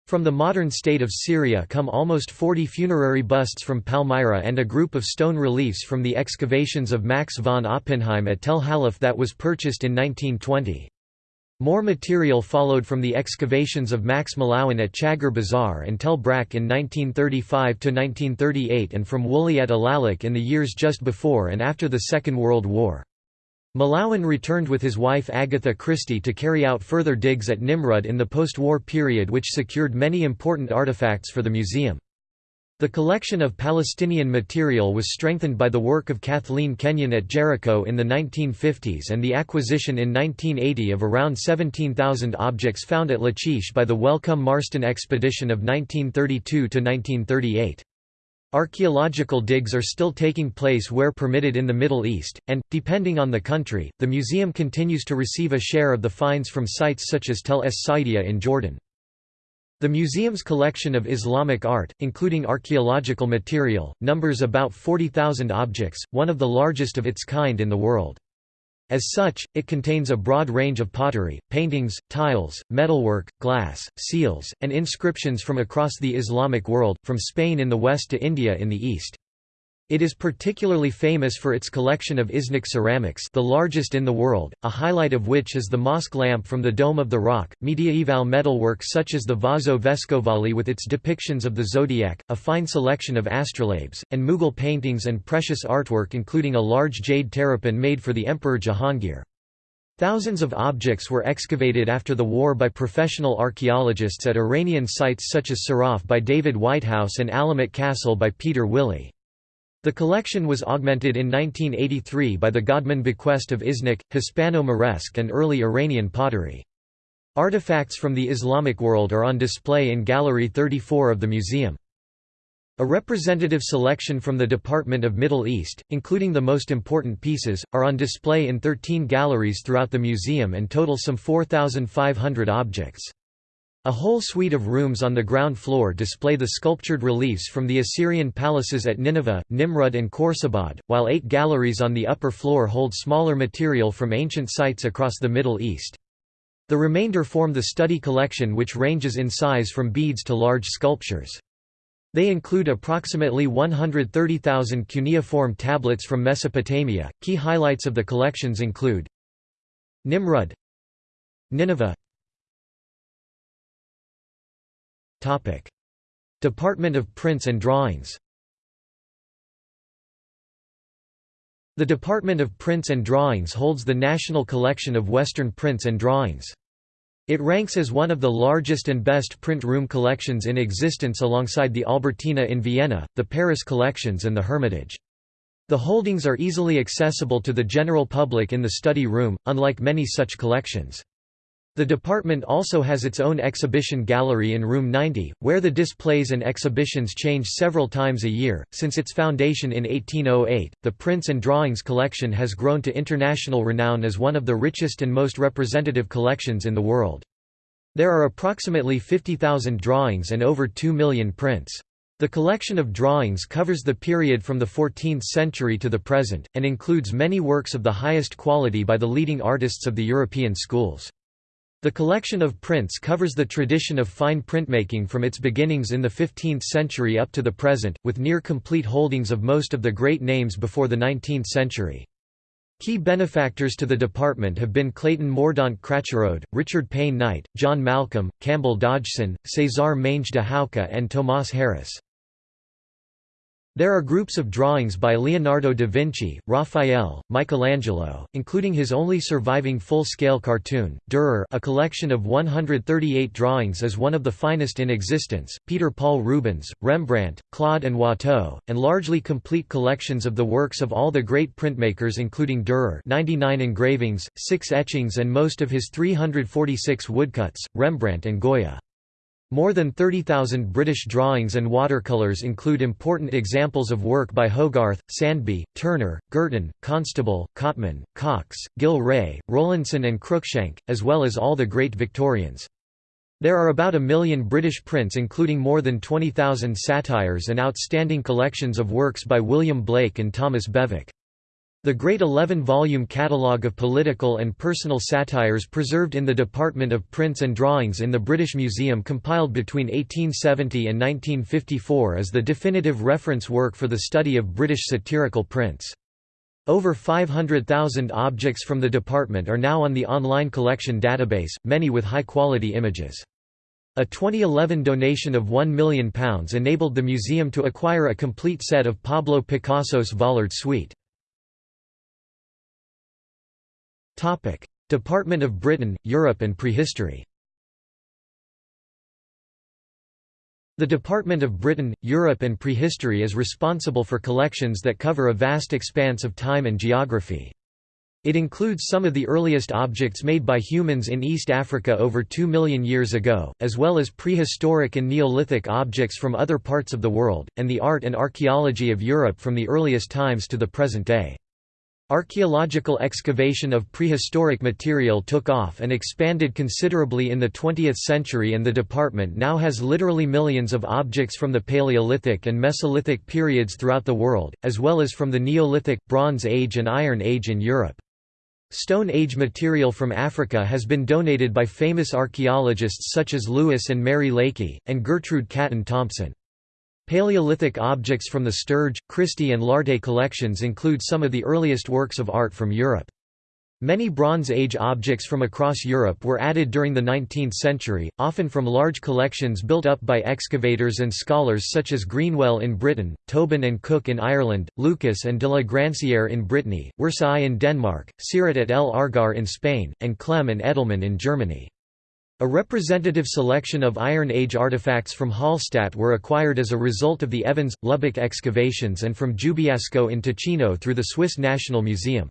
From the modern state of Syria come almost 40 funerary busts from Palmyra and a group of stone reliefs from the excavations of Max von Oppenheim at Tel Halaf that was purchased in 1920. More material followed from the excavations of Max Mallowan at Chaggar Bazaar and Tel Brak in 1935–1938 and from Woolley at Alalakh in the years just before and after the Second World War. Mallowan returned with his wife Agatha Christie to carry out further digs at Nimrud in the post-war period which secured many important artifacts for the museum. The collection of Palestinian material was strengthened by the work of Kathleen Kenyon at Jericho in the 1950s and the acquisition in 1980 of around 17,000 objects found at Lachish by the Wellcome Marston expedition of 1932–1938. Archaeological digs are still taking place where permitted in the Middle East, and, depending on the country, the museum continues to receive a share of the finds from sites such as Tel Es Saidia in Jordan. The museum's collection of Islamic art, including archaeological material, numbers about 40,000 objects, one of the largest of its kind in the world. As such, it contains a broad range of pottery, paintings, tiles, metalwork, glass, seals, and inscriptions from across the Islamic world, from Spain in the west to India in the east. It is particularly famous for its collection of Iznik ceramics the largest in the world, a highlight of which is the mosque lamp from the Dome of the Rock, mediaeval metalwork such as the Vaso Vescovali with its depictions of the zodiac, a fine selection of astrolabes, and Mughal paintings and precious artwork including a large jade terrapin made for the Emperor Jahangir. Thousands of objects were excavated after the war by professional archaeologists at Iranian sites such as Siraf by David Whitehouse and Alamut Castle by Peter Willey. The collection was augmented in 1983 by the Godman bequest of Iznik, Hispano-Moresque and early Iranian pottery. Artifacts from the Islamic world are on display in Gallery 34 of the museum. A representative selection from the Department of Middle East, including the most important pieces, are on display in 13 galleries throughout the museum and total some 4,500 objects. A whole suite of rooms on the ground floor display the sculptured reliefs from the Assyrian palaces at Nineveh, Nimrud and Khorsabad, while eight galleries on the upper floor hold smaller material from ancient sites across the Middle East. The remainder form the study collection which ranges in size from beads to large sculptures. They include approximately 130,000 cuneiform tablets from Mesopotamia. Key highlights of the collections include Nimrud, Nineveh, Topic: Department of Prints and Drawings. The Department of Prints and Drawings holds the national collection of Western prints and drawings. It ranks as one of the largest and best print room collections in existence alongside the Albertina in Vienna, the Paris collections and the Hermitage. The holdings are easily accessible to the general public in the study room, unlike many such collections. The department also has its own exhibition gallery in Room 90, where the displays and exhibitions change several times a year. Since its foundation in 1808, the Prints and Drawings collection has grown to international renown as one of the richest and most representative collections in the world. There are approximately 50,000 drawings and over 2 million prints. The collection of drawings covers the period from the 14th century to the present, and includes many works of the highest quality by the leading artists of the European schools. The collection of prints covers the tradition of fine printmaking from its beginnings in the 15th century up to the present, with near-complete holdings of most of the great names before the 19th century. Key benefactors to the department have been Clayton Mordaunt Cracherode, Richard Payne Knight, John Malcolm, Campbell Dodgson, César Mange de Hauke and Tomas Harris. There are groups of drawings by Leonardo da Vinci, Raphael, Michelangelo, including his only surviving full-scale cartoon, Dürer a collection of 138 drawings is one of the finest in existence, Peter Paul Rubens, Rembrandt, Claude and Watteau, and largely complete collections of the works of all the great printmakers including Dürer 99 engravings, 6 etchings and most of his 346 woodcuts, Rembrandt and Goya. More than 30,000 British drawings and watercolours include important examples of work by Hogarth, Sandby, Turner, Girtin, Constable, Cotman, Cox, Gillray, Rowlandson and Cruikshank, as well as all the great Victorians. There are about a million British prints including more than 20,000 satires and outstanding collections of works by William Blake and Thomas Bewick. The great 11-volume catalogue of political and personal satires preserved in the Department of Prints and Drawings in the British Museum compiled between 1870 and 1954 is the definitive reference work for the study of British satirical prints. Over 500,000 objects from the department are now on the online collection database, many with high-quality images. A 2011 donation of £1 million enabled the museum to acquire a complete set of Pablo Picasso's Vollard suite. Topic: Department of Britain, Europe and Prehistory. The Department of Britain, Europe and Prehistory is responsible for collections that cover a vast expanse of time and geography. It includes some of the earliest objects made by humans in East Africa over 2 million years ago, as well as prehistoric and Neolithic objects from other parts of the world, and the art and archaeology of Europe from the earliest times to the present day. Archaeological excavation of prehistoric material took off and expanded considerably in the 20th century and the department now has literally millions of objects from the Paleolithic and Mesolithic periods throughout the world, as well as from the Neolithic, Bronze Age and Iron Age in Europe. Stone Age material from Africa has been donated by famous archaeologists such as Lewis and Mary Leakey, and Gertrude Caton Thompson. Paleolithic objects from the Sturge, Christie and Lartet collections include some of the earliest works of art from Europe. Many Bronze Age objects from across Europe were added during the 19th century, often from large collections built up by excavators and scholars such as Greenwell in Britain, Tobin and Cook in Ireland, Lukis and de la Grancière in Brittany, Worsaae in Denmark, Siret et El Argar in Spain, and Klemm and Edelmann in Germany. A representative selection of Iron Age artifacts from Hallstatt were acquired as a result of the Evans, Lubbock excavations and from Giubiasco in Ticino through the Swiss National Museum.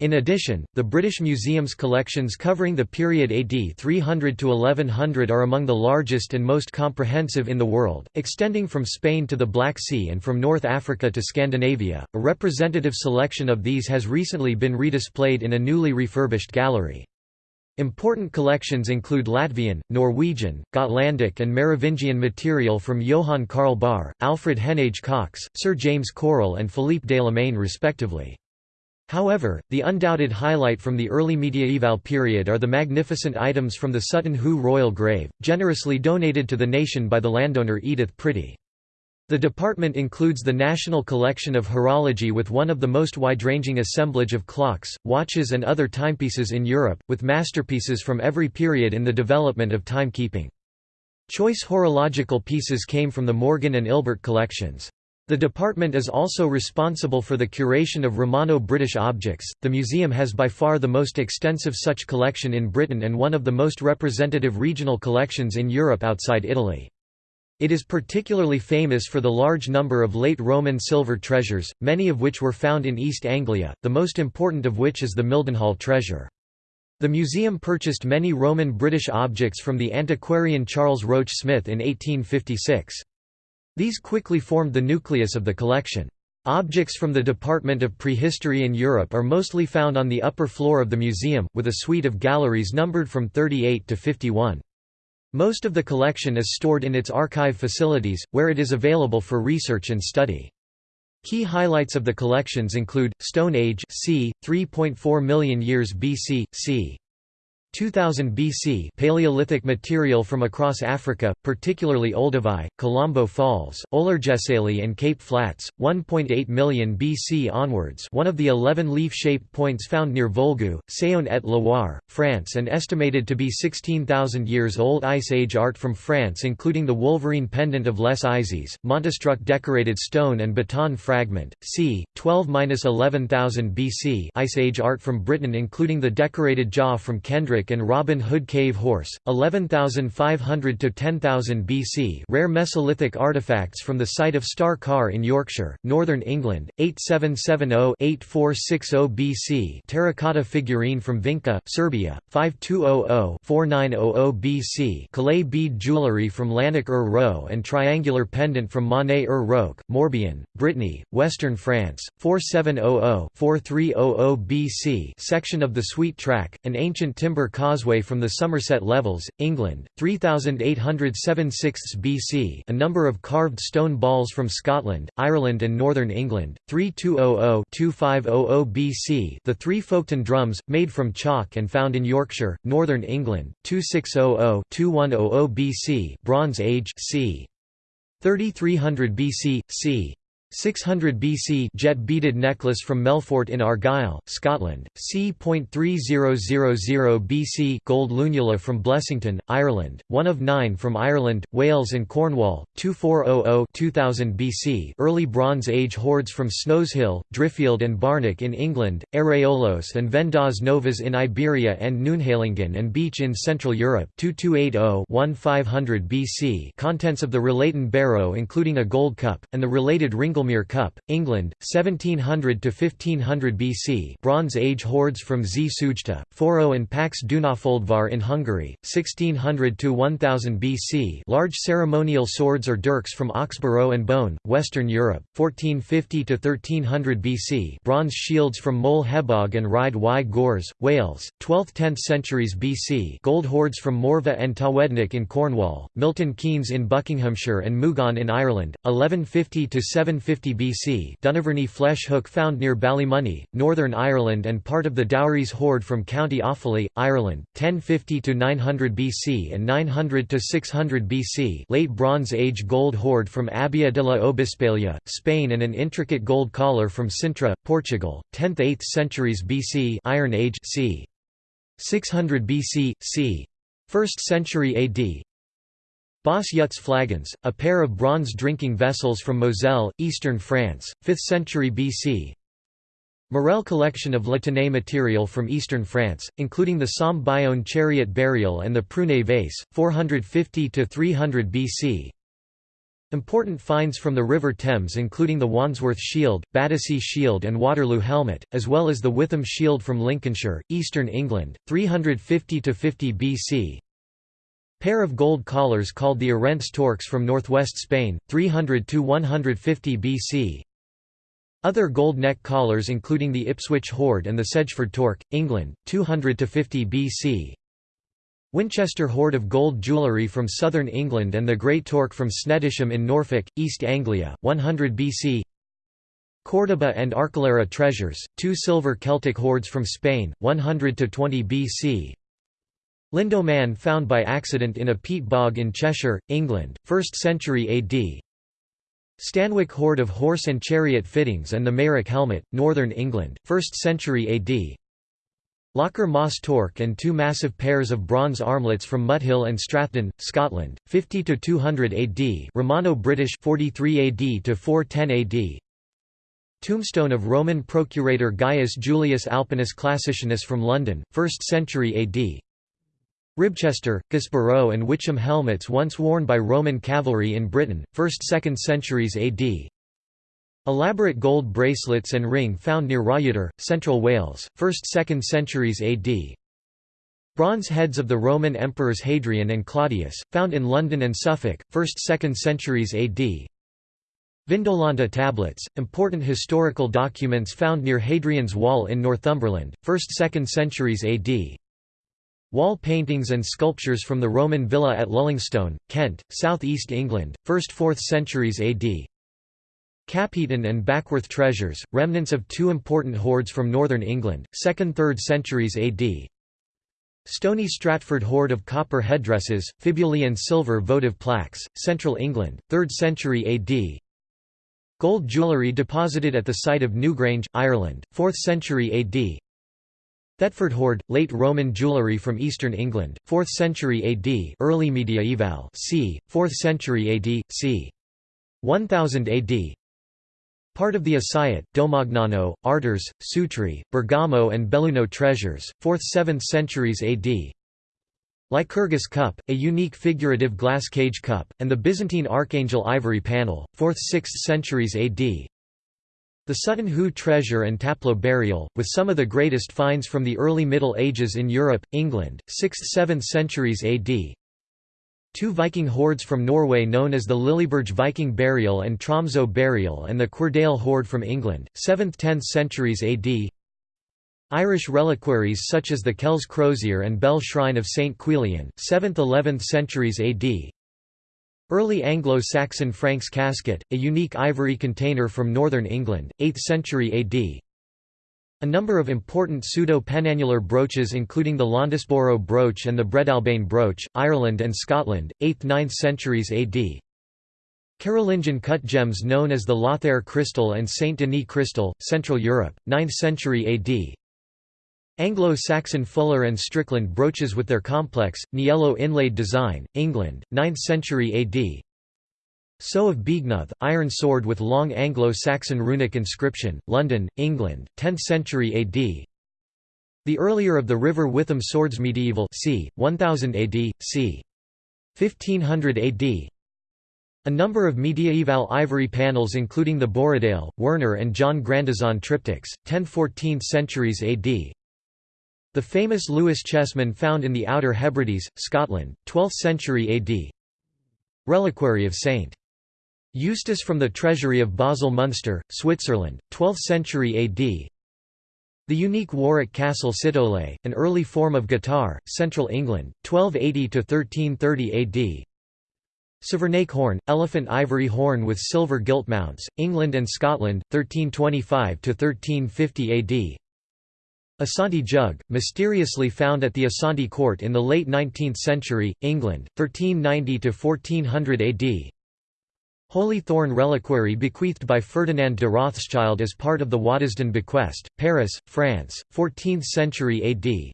In addition, the British Museum's collections covering the period AD 300 to 1100 are among the largest and most comprehensive in the world, extending from Spain to the Black Sea and from North Africa to Scandinavia. A representative selection of these has recently been redisplayed in a newly refurbished gallery. Important collections include Latvian, Norwegian, Gotlandic and Merovingian material from Johann Karl Bahr, Alfred Heneage Cox, Sir James Curle and Philippe Delamain respectively. However, the undoubted highlight from the early mediaeval period are the magnificent items from the Sutton Hoo royal grave, generously donated to the nation by the landowner Edith Pretty. The department includes the National Collection of Horology with one of the most wide-ranging assemblage of clocks, watches and other timepieces in Europe, with masterpieces from every period in the development of timekeeping. Choice horological pieces came from the Morgan and Ilbert collections. The department is also responsible for the curation of Romano-British objects. The museum has by far the most extensive such collection in Britain and one of the most representative regional collections in Europe outside Italy. It is particularly famous for the large number of late Roman silver treasures, many of which were found in East Anglia, the most important of which is the Mildenhall treasure. The museum purchased many Roman British objects from the antiquarian Charles Roach Smith in 1856. These quickly formed the nucleus of the collection. Objects from the Department of Prehistory in Europe are mostly found on the upper floor of the museum, with a suite of galleries numbered from 38 to 51. Most of the collection is stored in its archive facilities, where it is available for research and study. Key highlights of the collections include Stone Age, c. 3.4 million years BC, c. 2000 BC Paleolithic material from across Africa, particularly Olduvai, Kalambo Falls, Olorgesailie and Cape Flats, 1.8 million BC onwards one of the 11 leaf-shaped points found near Volgu, Saône-et-Loire, France and estimated to be 16,000 years old Ice Age art from France including the Wolverine pendant of Les Eyzies, Montastruc decorated stone and baton fragment, c. 12–11,000 BC Ice Age art from Britain including the decorated jaw from Kendrick and Robin Hood Cave Horse, 11,500 to 10,000 BC. Rare Mesolithic artifacts from the site of Star Carr in Yorkshire, northern England, 8770-8460 BC. Terracotta figurine from Vinca, Serbia, 5200-4900 BC. Calais bead jewellery from Lanark ur Row and triangular pendant from Monet ur Roque, Morbihan, Brittany, Western France, 4700-4300 BC. Section of the Sweet Track, an ancient timber Causeway from the Somerset Levels, England, 3876 BC a number of carved stone balls from Scotland, Ireland and northern England, 3200–2500 BC the three Folkton drums, made from chalk and found in Yorkshire, northern England, 2600–2100 BC Bronze Age c. 3300 BC, c. 600 BC jet beaded necklace from Melfort in Argyll, Scotland, c.3000 BC gold lunula from Blessington, Ireland, one of nine from Ireland, Wales and Cornwall, 2400-2000 BC early Bronze Age hoards from Snowshill, Driffield and Barnack in England, Areolos and Vendas Novas in Iberia and Neunheilingen and Beach in Central Europe 2280-1500 BC contents of the Rillaton barrow including a gold cup, and the related Ringel Ringlemere Cup, England, 1700 to 1500 BC. Bronze Age hoards from Z Sujta, Foro and Pax Dunafoldvar in Hungary, 1600 to 1000 BC. Large ceremonial swords or dirks from Oxborough and Beaune, Western Europe, 1450 to 1300 BC. Bronze shields from Moel Hebog and Rhyd-y-gors, Wales, 12th–10th centuries BC. Gold hoards from Morvah and Towednack in Cornwall, Milton Keynes in Buckinghamshire and Mooghaun in Ireland, 1150 to 750 50 BC Dunaverney flesh hook found near Ballymoney, Northern Ireland and part of the Dowris hoard from County Offaly, Ireland, 1050–900 BC and 900–600 BC Late Bronze Age gold hoard from Abia de la Obispalia, Spain and an intricate gold collar from Sintra, Portugal, 10th–8th centuries BC Iron Age c. 600 BC, c. 1st century AD Basse Yutz flagons, a pair of bronze drinking vessels from Moselle, eastern France, 5th century BC. Morel collection of Latène material from eastern France, including the Somme-Bionne chariot burial and the Prunay vase, 450–300 BC. Important finds from the River Thames including the Wandsworth shield, Battersea shield and Waterloo helmet, as well as the Witham shield from Lincolnshire, eastern England, 350–50 BC. Pair of gold collars called the Arents torques from northwest Spain, 300–150 BC. Other gold neck collars including the Ipswich hoard and the Sedgeford torque, England, 200–50 BC. Winchester hoard of gold jewellery from southern England and the Great Torque from Snettisham in Norfolk, East Anglia, 100 BC Córdoba and Archuleta treasures, two silver Celtic hoards from Spain, 100 to 20 BC Lindow Man found by accident in a peat bog in Cheshire, England, 1st century AD Stanwick hoard of horse and chariot fittings and the Meyrick helmet, northern England, 1st century AD Lochar Moss torque and two massive pairs of bronze armlets from Muthill and Strathdon, Scotland, 50 to 200 AD. Romano-British 43 AD to 410 AD. Tombstone of Roman procurator Gaius Julius Alpinus Classicianus from London, 1st century AD. Ribchester, Guisborough and Witcham helmets once worn by Roman cavalry in Britain, 1st–2nd centuries AD. Elaborate gold bracelets and ring found near Rhayader, Central Wales, 1st–2nd centuries AD. Bronze heads of the Roman emperors Hadrian and Claudius, found in London and Suffolk, 1st–2nd centuries AD. Vindolanda tablets, important historical documents found near Hadrian's Wall in Northumberland, 1st–2nd centuries AD. Wall paintings and sculptures from the Roman villa at Lullingstone, Kent, South East England, 1st–4th centuries AD. Capheaton and Backworth treasures, remnants of two important hoards from northern England, 2nd–3rd centuries AD. Stony Stratford hoard of copper headdresses, fibulae and silver votive plaques, central England, 3rd century AD. Gold jewellery deposited at the site of Newgrange, Ireland, 4th century AD. Thetford hoard, late Roman jewellery from eastern England, 4th century AD early mediaeval c. 4th century AD, c. 1000 AD Part of the Asyut, Domagnano, Artres, Sutri, Bergamo and Belluno treasures, 4th–7th centuries AD Lycurgus cup, a unique figurative glass cage cup, and the Byzantine Archangel ivory panel, 4th–6th centuries AD the Sutton Hoo treasure and Taplow burial, with some of the greatest finds from the early Middle Ages in Europe, England, 6th–7th centuries AD. Two Viking hoards from Norway known as the Lilleborg Viking burial and Tromsø burial and the Cuerdale hoard from England, 7th–10th centuries AD. Irish reliquaries such as the Kells Crozier and Bell Shrine of St. Quilian, 7th–11th centuries AD. Early Anglo-Saxon Franks casket, a unique ivory container from northern England, 8th century AD. A number of important pseudo-penannular brooches including the Londesborough brooch and the Breadalbane brooch, Ireland and Scotland, 8th–9th centuries AD. Carolingian cut gems known as the Lothair crystal and Saint Denis crystal, Central Europe, 9th century AD. Anglo-Saxon Fuller and Strickland brooches with their complex, niello inlaid design, England, 9th century AD. So of Beagnoth, iron sword with long Anglo-Saxon runic inscription, London, England, 10th century AD. The earlier of the River Witham swords medieval c. 1000 AD, c. 1500 AD. A number of mediaeval ivory panels including the Borradaile, Werner and John Grandison triptychs, 10–14th centuries AD. The famous Lewis chessman found in the Outer Hebrides, Scotland, 12th century AD. Reliquary of St. Eustace from the treasury of Basel Munster, Switzerland, 12th century AD. The unique Warwick Castle citole, an early form of guitar, Central England, 1280–1330 AD. Savernake horn, elephant ivory horn with silver gilt mounts, England and Scotland, 1325–1350 AD. Asante jug, mysteriously found at the Asante court in the late 19th century, England, 1390–1400 AD. Holy Thorn reliquary bequeathed by Ferdinand de Rothschild as part of the Waddesdon bequest, Paris, France, 14th century AD.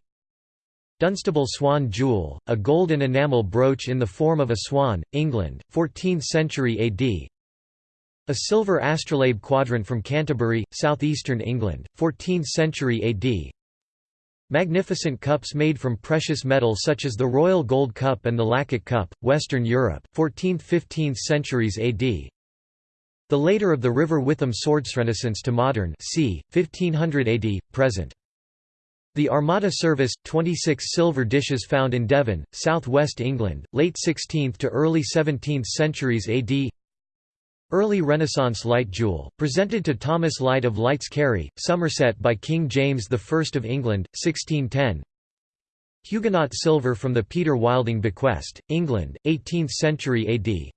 Dunstable swan jewel, a gold and enamel brooch in the form of a swan, England, 14th century AD. A silver astrolabe quadrant from Canterbury, southeastern England, 14th century AD. Magnificent cups made from precious metal such as the Royal Gold Cup and the Lacock Cup, Western Europe, 14th–15th centuries AD. The later of the River Witham swords Renaissance to modern c. 1500 AD, present. The Armada service, 26 silver dishes found in Devon, south-west England, late 16th to early 17th centuries AD Early Renaissance Lyte jewel, presented to Thomas Lyte of Lytes Cary, Somerset by King James I of England, 1610 Huguenot silver from the Peter Wilding bequest, England, 18th century AD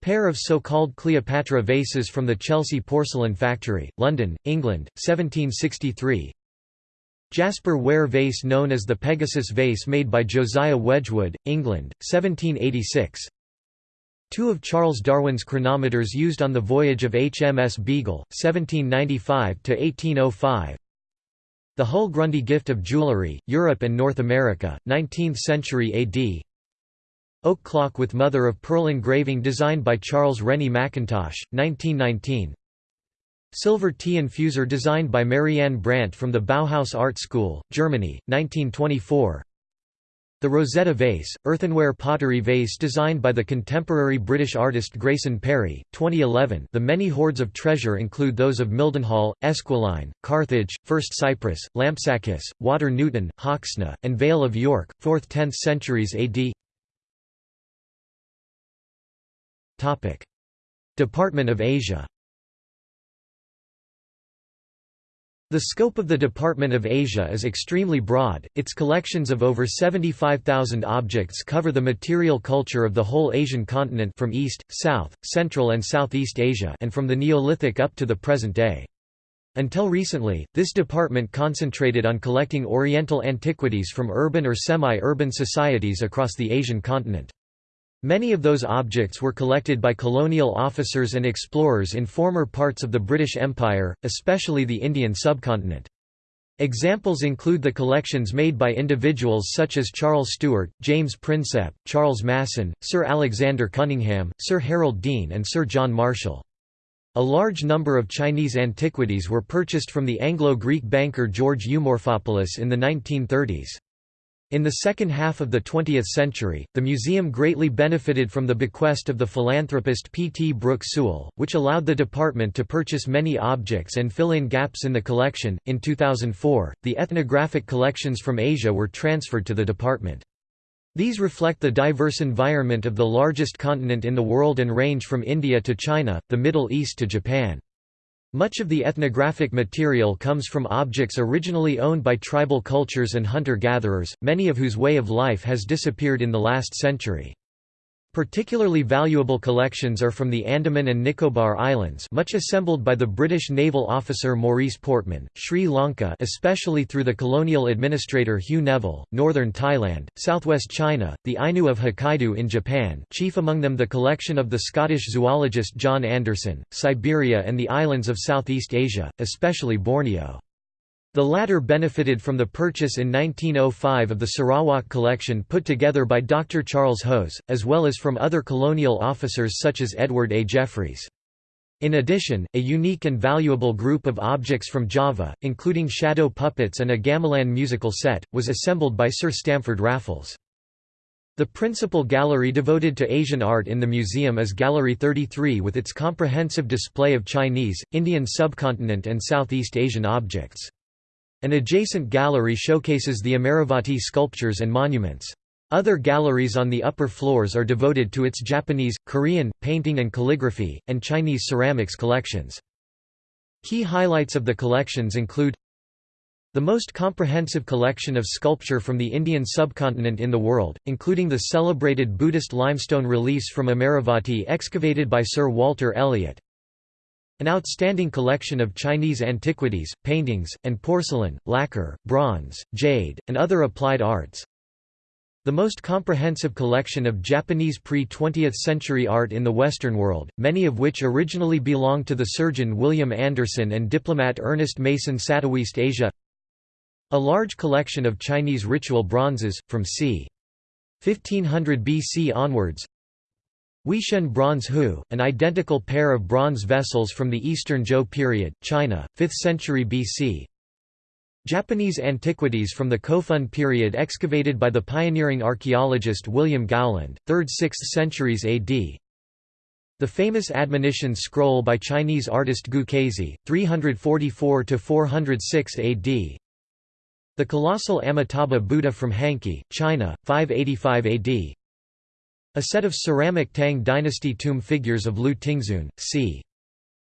Pair of so-called Cleopatra vases from the Chelsea Porcelain Factory, London, England, 1763 Jasper ware vase known as the Pegasus vase made by Josiah Wedgwood, England, 1786 Two of Charles Darwin's chronometers used on the voyage of HMS Beagle, 1795–1805 The Hull-Grundy gift of jewellery, Europe and North America, 19th century AD Oak clock with mother-of-pearl engraving designed by Charles Rennie Mackintosh, 1919 Silver tea infuser designed by Marianne Brandt from the Bauhaus Art School, Germany, 1924 the Rosetta vase, earthenware pottery vase designed by the contemporary British artist Grayson Perry, 2011 The many hoards of treasure include those of Mildenhall, Esquiline, Carthage, First Cyprus, Lampsacus, Water Newton, Hoxne, and Vale of York, 4th–10th centuries AD Department of Asia The scope of the Department of Asia is extremely broad, its collections of over 75,000 objects cover the material culture of the whole Asian continent from East, South, Central and Southeast Asia and from the Neolithic up to the present day. Until recently, this department concentrated on collecting Oriental antiquities from urban or semi-urban societies across the Asian continent. Many of those objects were collected by colonial officers and explorers in former parts of the British Empire, especially the Indian subcontinent. Examples include the collections made by individuals such as Charles Stewart, James Prinsep, Charles Masson, Sir Alexander Cunningham, Sir Harold Deane and Sir John Marshall. A large number of Chinese antiquities were purchased from the Anglo-Greek banker George Eumorphopoulos in the 1930s. In the second half of the 20th century, the museum greatly benefited from the bequest of the philanthropist P. T. Brooke Sewell, which allowed the department to purchase many objects and fill in gaps in the collection. In 2004, the ethnographic collections from Asia were transferred to the department. These reflect the diverse environment of the largest continent in the world and range from India to China, the Middle East to Japan. Much of the ethnographic material comes from objects originally owned by tribal cultures and hunter-gatherers, many of whose way of life has disappeared in the last century. Particularly valuable collections are from the Andaman and Nicobar Islands much assembled by the British naval officer Maurice Portman, Sri Lanka especially through the colonial administrator Hugh Neville, northern Thailand, southwest China, the Ainu of Hokkaido in Japan chief among them the collection of the Scottish zoologist John Anderson, Siberia and the islands of Southeast Asia, especially Borneo. The latter benefited from the purchase in 1905 of the Sarawak collection put together by Dr. Charles Hose, as well as from other colonial officers such as Edward A. Jeffreys. In addition, a unique and valuable group of objects from Java, including shadow puppets and a gamelan musical set, was assembled by Sir Stamford Raffles. The principal gallery devoted to Asian art in the museum is Gallery 33 with its comprehensive display of Chinese, Indian subcontinent and Southeast Asian objects. An adjacent gallery showcases the Amaravati sculptures and monuments. Other galleries on the upper floors are devoted to its Japanese, Korean, painting and calligraphy, and Chinese ceramics collections. Key highlights of the collections include the most comprehensive collection of sculpture from the Indian subcontinent in the world, including the celebrated Buddhist limestone reliefs from Amaravati excavated by Sir Walter Elliot, an outstanding collection of Chinese antiquities, paintings, and porcelain, lacquer, bronze, jade, and other applied arts. The most comprehensive collection of Japanese pre-20th century art in the Western world, many of which originally belonged to the surgeon William Anderson and diplomat Ernest Mason Southeast Asia A large collection of Chinese ritual bronzes, from c. 1500 BC onwards Huishen bronze Hu, an identical pair of bronze vessels from the Eastern Zhou period, China, 5th century BC. Japanese antiquities from the Kofun period excavated by the pioneering archaeologist William Gowland, 3rd–6th centuries AD. The famous admonition scroll by Chinese artist Gu Kaizhi, 344–406 AD. The colossal Amitabha Buddha from Hancui, China, 585 AD. A set of ceramic Tang dynasty tomb figures of Lu Tingzun, c.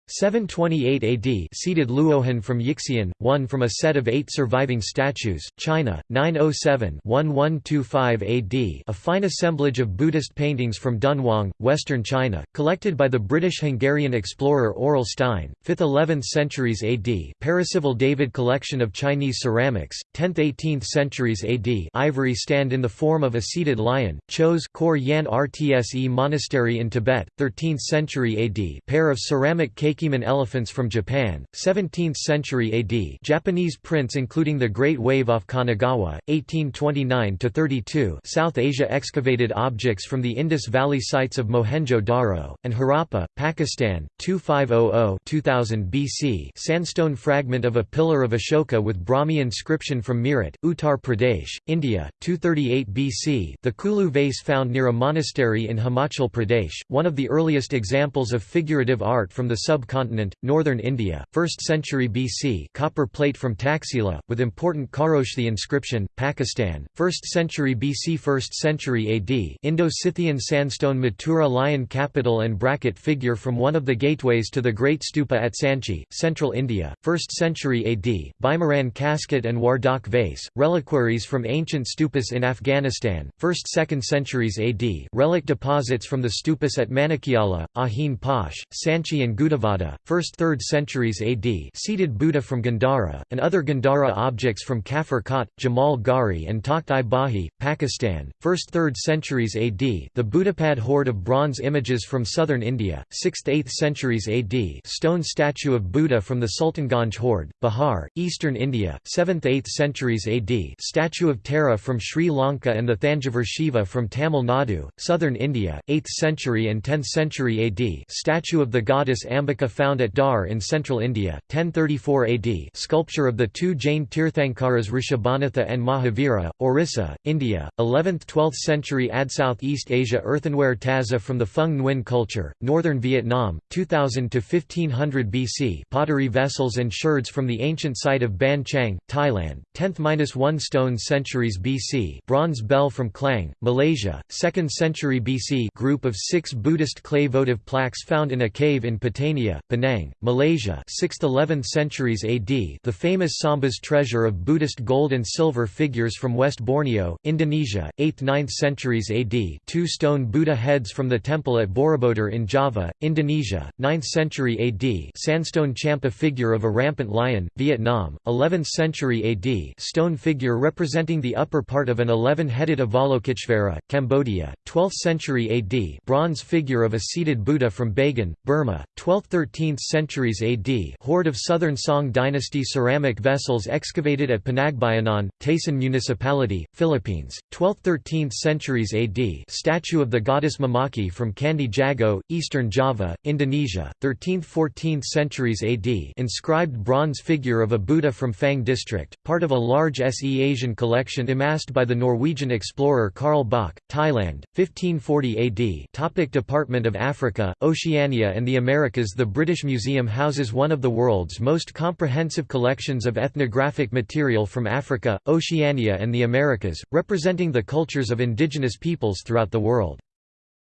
728 AD seated Luohan from Yixian, one from a set of eight surviving statues, China, 907-1125 AD a fine assemblage of Buddhist paintings from Dunhuang, western China, collected by the British-Hungarian explorer Aurel Stein, 5th–11th centuries AD Percival David collection of Chinese ceramics, 10th–18th centuries AD ivory stand in the form of a seated lion, Chos Kor Yan Rtse Monastery in Tibet, 13th century AD pair of ceramic cake Elephants from Japan, 17th century AD Japanese prints including the Great Wave off Kanagawa, 1829–32 South Asia excavated objects from the Indus Valley sites of Mohenjo-Daro, and Harappa, Pakistan, 2500–2000 BC sandstone fragment of a pillar of Ashoka with Brahmi inscription from Meerut, Uttar Pradesh, India, 238 BC the Kulu vase found near a monastery in Himachal Pradesh, one of the earliest examples of figurative art from the sub subcontinent, northern India, 1st century BC copper plate from Taxila, with important Kharoshthi inscription, Pakistan, 1st century BC 1st century AD Indo-Scythian sandstone Mathura lion capital and bracket figure from one of the gateways to the Great Stupa at Sanchi, central India, 1st century AD Bimaran casket and Wardak vase, reliquaries from ancient stupas in Afghanistan, 1st–2nd centuries AD relic deposits from the stupas at Manikyala, Ahin Pash, Sanchi and Gudavada 1st–3rd centuries AD seated Buddha from Gandhara, and other Gandhara objects from Kafur Khat, Jamal Gari and Takht-i Bahi, Pakistan, 1st–3rd centuries AD the Buddhapad hoard of bronze images from southern India, 6th–8th centuries AD stone statue of Buddha from the Sultanganj hoard, Bihar, eastern India, 7th–8th centuries AD statue of Tara from Sri Lanka and the Thanjavur Shiva from Tamil Nadu, southern India, 8th century and 10th century AD statue of the goddess Ambika found at Dhar in central India, 1034 AD sculpture of the two Jain Tirthankaras Rishabhanatha and Mahavira, Orissa, India, 11th–12th century AD Southeast Asia earthenware taza from the Phung Nguyen culture, northern Vietnam, 2000 to 1500 BC pottery vessels and sherds from the ancient site of Ban Chang, Thailand, 10th–1 stone centuries BC bronze bell from Klang, Malaysia, 2nd century BC group of six Buddhist clay votive plaques found in a cave in Patania, Penang, Malaysia 6th–11th centuries AD the famous Sambas treasure of Buddhist gold and silver figures from West Borneo, Indonesia, 8th–9th centuries AD two stone Buddha heads from the temple at Borobudur in Java, Indonesia, 9th century AD sandstone Champa figure of a rampant lion, Vietnam, 11th century AD stone figure representing the upper part of an 11-headed Avalokiteshvara, Cambodia, 12th century AD bronze figure of a seated Buddha from Bagan, Burma, 12th 13th centuries AD hoard of southern Song dynasty ceramic vessels excavated at Panagbayanan, Taysan Municipality, Philippines, 12th–13th centuries AD statue of the goddess Mamaki from Candi Jago, eastern Java, Indonesia, 13th–14th centuries AD inscribed bronze figure of a Buddha from Fang district, part of a large SE Asian collection amassed by the Norwegian explorer Carl Bock, Thailand, 1540 AD Topic Department of Africa, Oceania and the Americas. The British Museum houses one of the world's most comprehensive collections of ethnographic material from Africa, Oceania and the Americas, representing the cultures of indigenous peoples throughout the world.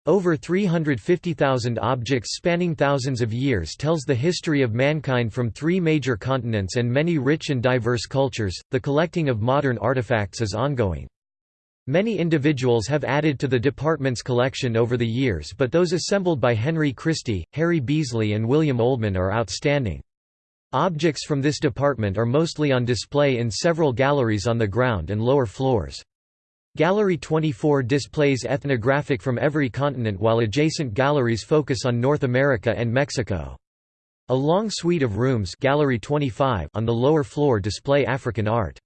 Over 350,000 objects spanning thousands of years tells the history of mankind from three major continents and many rich and diverse cultures. The collecting of modern artifacts is ongoing. Many individuals have added to the department's collection over the years but those assembled by Henry Christy, Harry Beasley and William Oldman are outstanding. Objects from this department are mostly on display in several galleries on the ground and lower floors. Gallery 24 displays ethnographic from every continent while adjacent galleries focus on North America and Mexico. A long suite of rooms Gallery 25 on the lower floor display African art.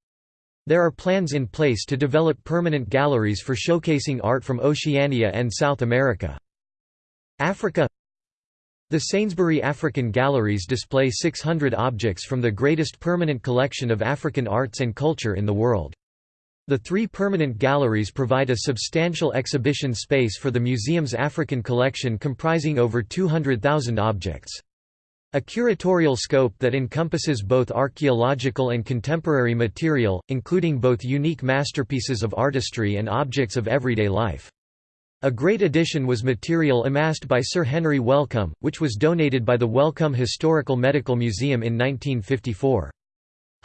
There are plans in place to develop permanent galleries for showcasing art from Oceania and South America. Africa The Sainsbury African Galleries display 600 objects from the greatest permanent collection of African arts and culture in the world. The three permanent galleries provide a substantial exhibition space for the museum's African collection comprising over 200,000 objects. A curatorial scope that encompasses both archaeological and contemporary material, including both unique masterpieces of artistry and objects of everyday life. A great addition was material amassed by Sir Henry Wellcome, which was donated by the Wellcome Historical Medical Museum in 1954.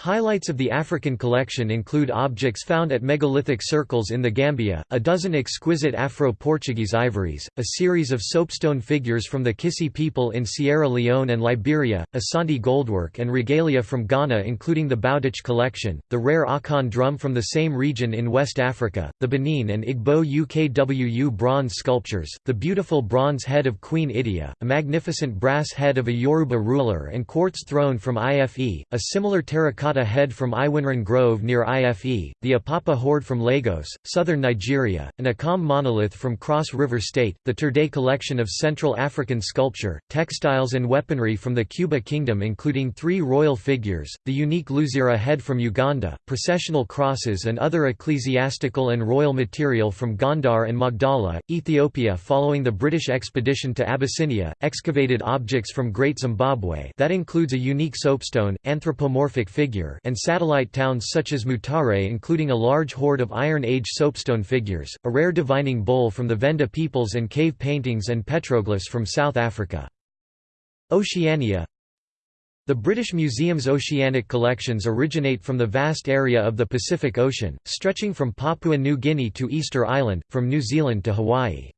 Highlights of the African collection include objects found at megalithic circles in the Gambia, a dozen exquisite Afro-Portuguese ivories, a series of soapstone figures from the Kissi people in Sierra Leone and Liberia, Asante goldwork and regalia from Ghana including the Bowditch collection, the rare Akan drum from the same region in West Africa, the Benin and Igbo UKWU bronze sculptures, the beautiful bronze head of Queen Idia, a magnificent brass head of a Yoruba ruler and quartz throne from IFE, a similar terracotta terracotta head from Iwinrin Grove near IFE, the Apapa Horde from Lagos, southern Nigeria, an Akam monolith from Cross River State, the Torday collection of Central African sculpture, textiles and weaponry from the Kuba Kingdom including three royal figures, the unique Luzira head from Uganda, processional crosses and other ecclesiastical and royal material from Gondar and Magdala, Ethiopia following the British expedition to Abyssinia, excavated objects from Great Zimbabwe that includes a unique soapstone, anthropomorphic figure figure and satellite towns such as Mutare including a large hoard of Iron Age soapstone figures, a rare divining bowl from the Venda peoples and cave paintings and petroglyphs from South Africa. Oceania The British Museum's oceanic collections originate from the vast area of the Pacific Ocean, stretching from Papua New Guinea to Easter Island, from New Zealand to Hawaii.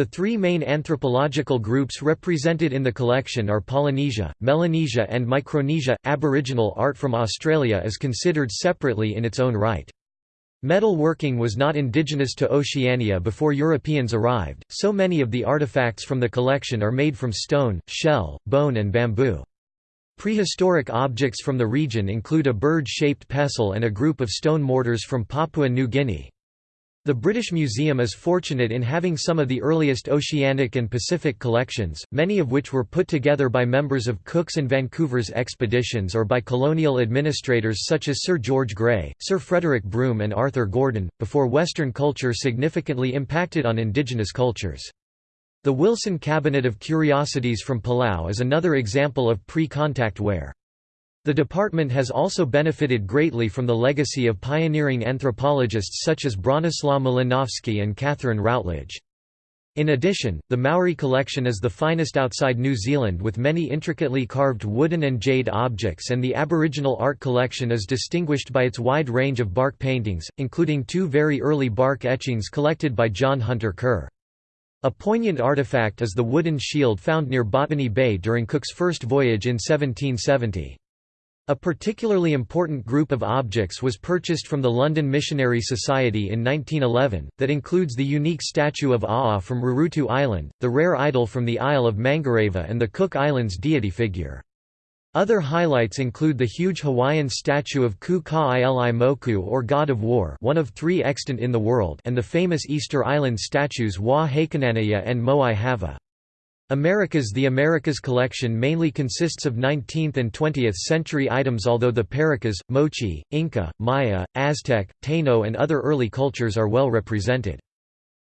The three main anthropological groups represented in the collection are Polynesia, Melanesia and Micronesia. Aboriginal art from Australia is considered separately in its own right. Metal working was not indigenous to Oceania before Europeans arrived, so many of the artifacts from the collection are made from stone, shell, bone and bamboo. Prehistoric objects from the region include a bird-shaped pestle and a group of stone mortars from Papua New Guinea. The British Museum is fortunate in having some of the earliest Oceanic and Pacific collections, many of which were put together by members of Cook's and Vancouver's expeditions or by colonial administrators such as Sir George Grey, Sir Frederick Broome and Arthur Gordon, before Western culture significantly impacted on indigenous cultures. The Wilson Cabinet of Curiosities from Palau is another example of pre-contact ware. The department has also benefited greatly from the legacy of pioneering anthropologists such as Bronislaw Malinowski and Catherine Routledge. In addition, the Maori collection is the finest outside New Zealand with many intricately carved wooden and jade objects and the Aboriginal art collection is distinguished by its wide range of bark paintings, including two very early bark etchings collected by John Hunter Kerr. A poignant artifact is the wooden shield found near Botany Bay during Cook's first voyage in 1770. A particularly important group of objects was purchased from the London Missionary Society in 1911, that includes the unique statue of Aa from Rurutu Island, the rare idol from the Isle of Mangareva and the Cook Islands deity figure. Other highlights include the huge Hawaiian statue of Ku Ka Moku or God of War one of three extant in the world and the famous Easter Island statues Hoa Hakananai'a and Moai Hava. Americas The Americas collection mainly consists of 19th and 20th century items although the Paracas, Moche, Inca, Maya, Aztec, Taino and other early cultures are well represented.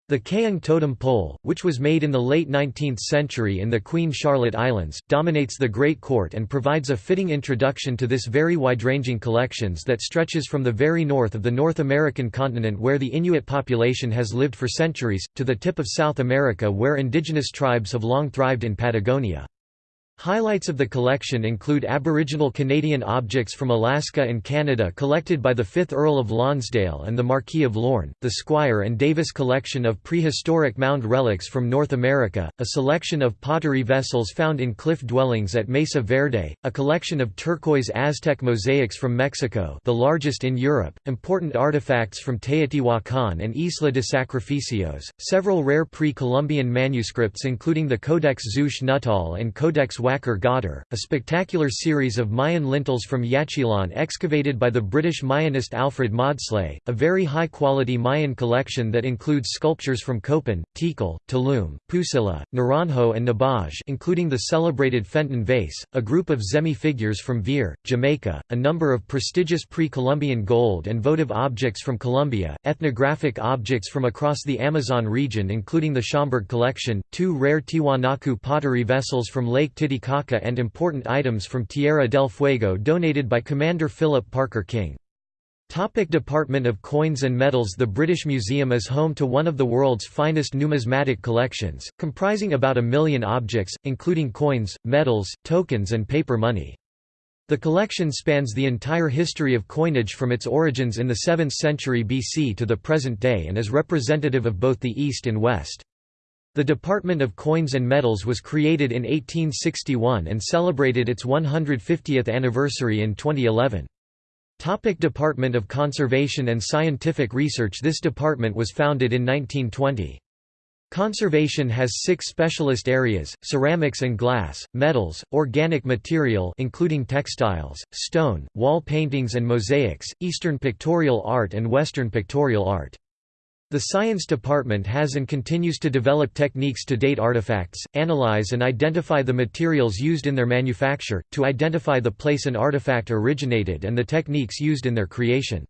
The Kayang totem pole, which was made in the late 19th century in the Queen Charlotte Islands, dominates the Great Court and provides a fitting introduction to this very wide-ranging collections that stretches from the very north of the North American continent where the Inuit population has lived for centuries, to the tip of South America where indigenous tribes have long thrived in Patagonia. Highlights of the collection include Aboriginal Canadian objects from Alaska and Canada collected by the 5th Earl of Lonsdale and the Marquis of Lorne, the Squier and Davis collection of prehistoric mound relics from North America, a selection of pottery vessels found in cliff dwellings at Mesa Verde, a collection of turquoise Aztec mosaics from Mexico the largest in Europe, important artifacts from Teotihuacan and Isla de Sacrificios, several rare pre-Columbian manuscripts including the Codex Zouche-Nuttall and Codex Teotihuacar Ghadir, a spectacular series of Mayan lintels from Yaxchilan excavated by the British Mayanist Alfred Maudslay, a very high-quality Mayan collection that includes sculptures from Copan, Tikal, Tulum, Pusilla, Naranjo and Nebaj including the celebrated Fenton vase, a group of Zemi figures from Veer, Jamaica, a number of prestigious pre-Columbian gold and votive objects from Colombia, ethnographic objects from across the Amazon region including the Schomburgk collection, two rare Tiwanaku pottery vessels from Lake Titicaca and important items from Tierra del Fuego donated by Commander Philip Parker King. Topic Department of Coins and Metals The British Museum is home to one of the world's finest numismatic collections, comprising about a million objects, including coins, medals, tokens and paper money. The collection spans the entire history of coinage from its origins in the 7th century BC to the present day and is representative of both the East and West. The Department of Coins and Metals was created in 1861 and celebrated its 150th anniversary in 2011. Topic department of Conservation and Scientific Research This department was founded in 1920. Conservation has six specialist areas, ceramics and glass, metals, organic material including textiles, stone, wall paintings and mosaics, Eastern pictorial art and Western pictorial art. The Science Department has and continues to develop techniques to date artifacts, analyze and identify the materials used in their manufacture, to identify the place an artifact originated and the techniques used in their creation.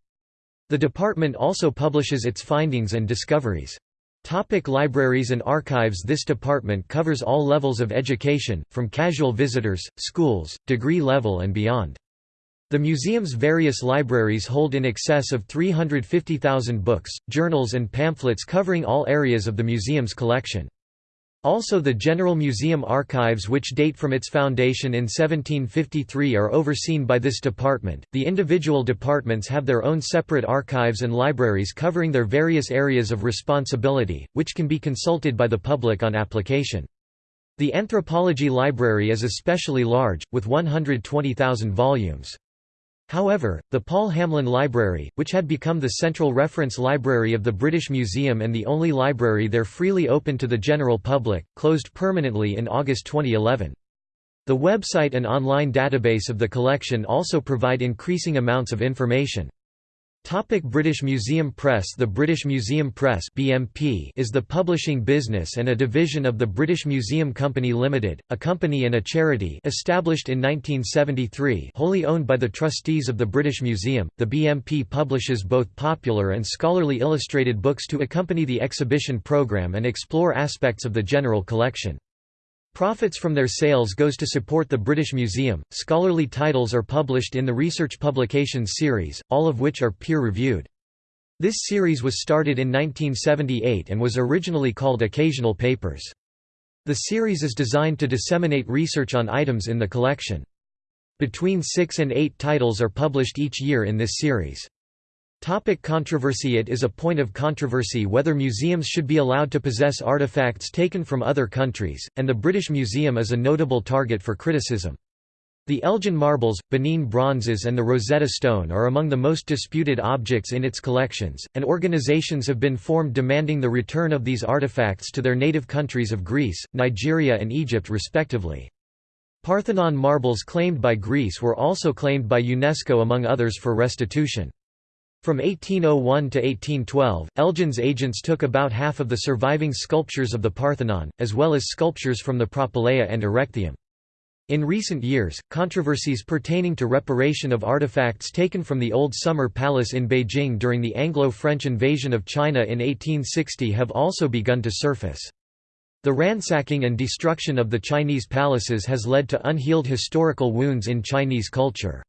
The department also publishes its findings and discoveries. Topic libraries and archives This department covers all levels of education, from casual visitors, schools, degree level and beyond. The museum's various libraries hold in excess of 350,000 books, journals and pamphlets covering all areas of the museum's collection. Also the General Museum archives which date from its foundation in 1753 are overseen by this department. The individual departments have their own separate archives and libraries covering their various areas of responsibility, which can be consulted by the public on application. The Anthropology Library is especially large, with 120,000 volumes. However, the Paul Hamlyn Library, which had become the central reference library of the British Museum and the only library there freely open to the general public, closed permanently in August 2011. The website and online database of the collection also provide increasing amounts of information. Topic British Museum Press The British Museum Press BMP is the publishing business and a division of the British Museum Company Limited, a company and a charity established in 1973 wholly owned by the trustees of the British Museum. The BMP publishes both popular and scholarly illustrated books to accompany the exhibition program and explore aspects of the general collection. Profits from their sales goes to support the British Museum. Scholarly titles are published in the Research Publications series, all of which are peer-reviewed. This series was started in 1978 and was originally called Occasional Papers. The series is designed to disseminate research on items in the collection. Between six and eight titles are published each year in this series. Topic controversy It is a point of controversy whether museums should be allowed to possess artifacts taken from other countries, and the British Museum is a notable target for criticism. The Elgin marbles, Benin bronzes and the Rosetta Stone are among the most disputed objects in its collections, and organizations have been formed demanding the return of these artifacts to their native countries of Greece, Nigeria and Egypt respectively. Parthenon marbles claimed by Greece were also claimed by UNESCO among others for restitution. From 1801 to 1812, Elgin's agents took about half of the surviving sculptures of the Parthenon, as well as sculptures from the Propylaea and Erechtheum. In recent years, controversies pertaining to reparation of artifacts taken from the Old Summer Palace in Beijing during the Anglo-French invasion of China in 1860 have also begun to surface. The ransacking and destruction of the Chinese palaces has led to unhealed historical wounds in Chinese culture.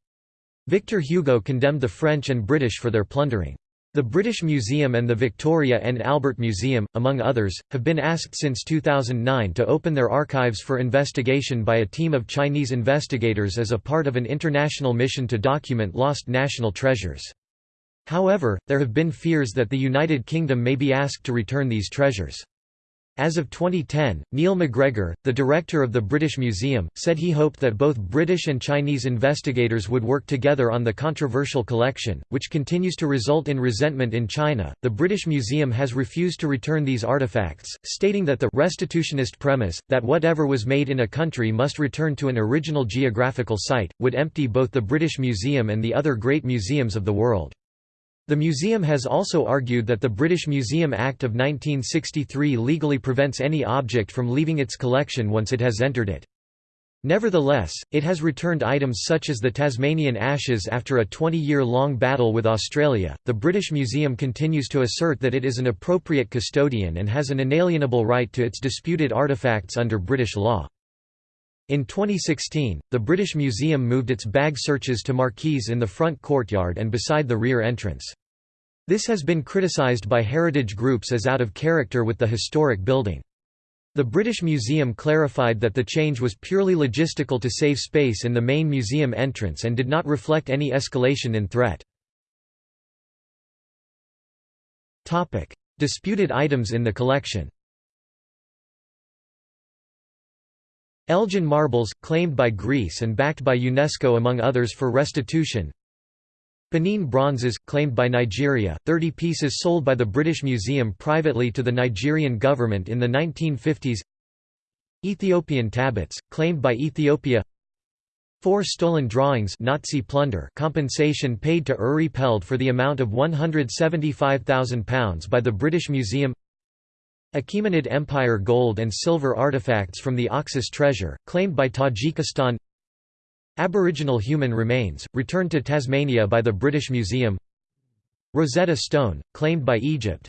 Victor Hugo condemned the French and British for their plundering. The British Museum and the Victoria and Albert Museum, among others, have been asked since 2009 to open their archives for investigation by a team of Chinese investigators as a part of an international mission to document lost national treasures. However, there have been fears that the United Kingdom may be asked to return these treasures. As of 2010, Neil MacGregor, the director of the British Museum, said he hoped that both British and Chinese investigators would work together on the controversial collection, which continues to result in resentment in China. The British Museum has refused to return these artifacts, stating that the restitutionist premise, that whatever was made in a country must return to an original geographical site, would empty both the British Museum and the other great museums of the world. The museum has also argued that the British Museum Act of 1963 legally prevents any object from leaving its collection once it has entered it. Nevertheless, it has returned items such as the Tasmanian ashes after a 20-year-long battle with Australia. The British Museum continues to assert that it is an appropriate custodian and has an inalienable right to its disputed artefacts under British law. In 2016, the British Museum moved its bag searches to marquees in the front courtyard and beside the rear entrance. This has been criticised by heritage groups as out of character with the historic building. The British Museum clarified that the change was purely logistical to save space in the main museum entrance and did not reflect any escalation in threat. Disputed items in the collection Elgin marbles, claimed by Greece and backed by UNESCO among others for restitution. Benin bronzes, claimed by Nigeria, 30 pieces sold by the British Museum privately to the Nigerian government in the 1950s Ethiopian tablets, claimed by Ethiopia. Four stolen drawings Nazi plunder compensation paid to Uri Peld for the amount of £175,000 by the British Museum Achaemenid Empire gold and silver artifacts from the Oxus treasure, claimed by Tajikistan. Aboriginal human remains, returned to Tasmania by the British Museum. Rosetta Stone, claimed by Egypt.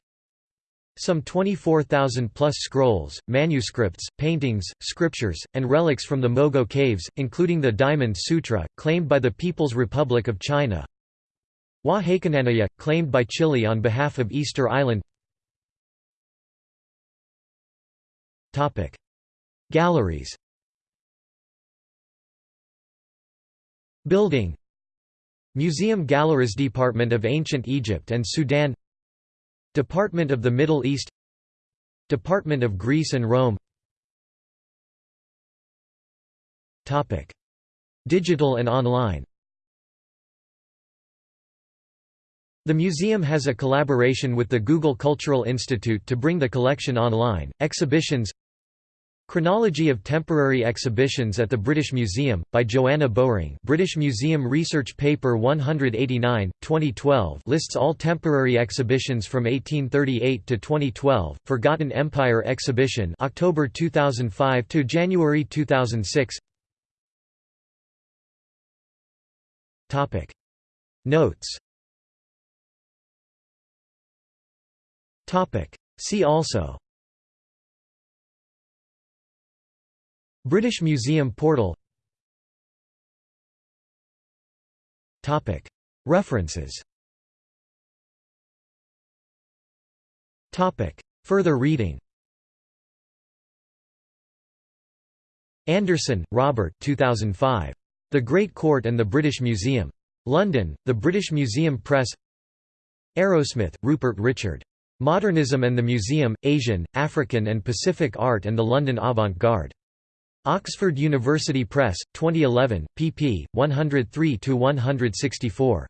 Some 24,000-plus scrolls, manuscripts, paintings, scriptures, and relics from the Mogao Caves, including the Diamond Sutra, claimed by the People's Republic of China. Hoa Hakananai'a, claimed by Chile on behalf of Easter Island Topic: Galleries. Building. Museum Galleries Department of Ancient Egypt and Sudan. Department of the Middle East. Department of Greece and Rome. Topic: Digital and online. The museum has a collaboration with the Google Cultural Institute to bring the collection online. Exhibitions. Chronology of Temporary Exhibitions at the British Museum, by Joanna Bowring. British Museum Research Paper 189, 2012 lists all temporary exhibitions from 1838 to 2012, Forgotten Empire Exhibition October 2005 to January 2006 Notes See also British Museum portal Topic. References Topic. Further reading Anderson, Robert 2005. The Great Court and the British Museum. London, The British Museum Press Arrowsmith, Rupert Richard. Modernism and the Museum, Asian, African and Pacific Art and the London Avant-Garde. Oxford University Press, 2011, pp. 103–164.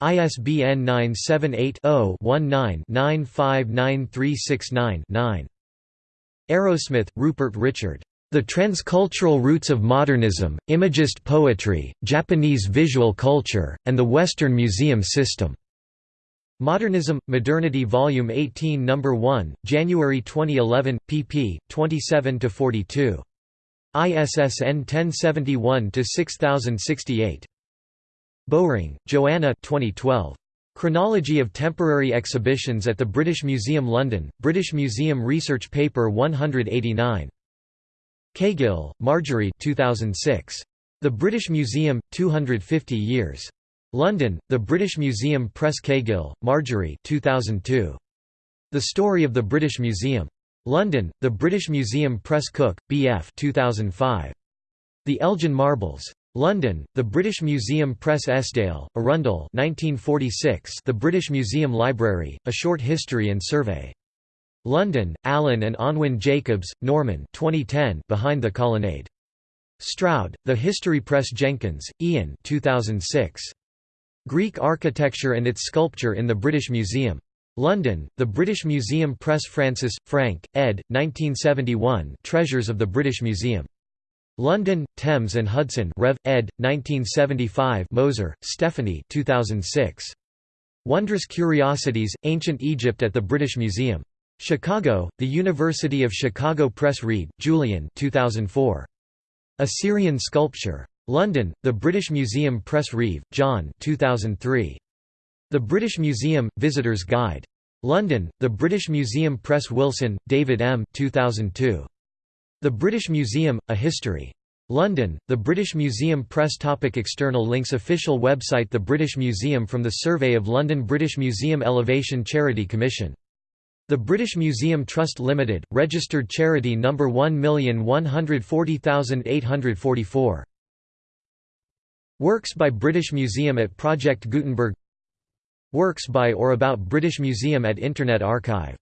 ISBN 978-0-19-959369-9. Arrowsmith, Rupert Richard. The Transcultural Roots of Modernism, Imagist Poetry, Japanese Visual Culture, and the Western Museum System. Modernism, Modernity Volume 18 No. 1, January 2011, pp. 27–42. ISSN 1071-6068. Bowring, Joanna 2012. Chronology of Temporary Exhibitions at the British Museum London, British Museum Research Paper 189. Caygill, Marjorie 2006. The British Museum, 250 Years. London, The British Museum Press Caygill, Marjorie 2002. The Story of the British Museum. London, The British Museum Press Cook, B.F. 2005. The Elgin Marbles. London, The British Museum Press Esdaile, Arundell 1946 The British Museum Library, A Short History and Survey. London, Allen and Unwin Jacobs, Norman 2010 Behind the Colonnade. Stroud, The History Press Jenkins, Ian 2006. Greek Architecture and its Sculpture in the British Museum. London, The British Museum Press Francis, Frank, ed. 1971 Treasures of the British Museum. London, Thames and Hudson Rev. ed. 1975 Moser, Stephanie 2006. Wondrous Curiosities, Ancient Egypt at the British Museum. Chicago, The University of Chicago Press Reade, Julian 2004. Assyrian Sculpture. London, The British Museum Press Reeve, John 2003. The British Museum, Visitor's Guide. London, The British Museum Press Wilson, David M. 2002. The British Museum, A History. London, The British Museum Press Topic External links Official website The British Museum from the Survey of London British Museum Elevation Charity Commission the British Museum Trust Limited, registered charity number 1140844. Works by British Museum at Project Gutenberg. Works by or about British Museum at Internet Archive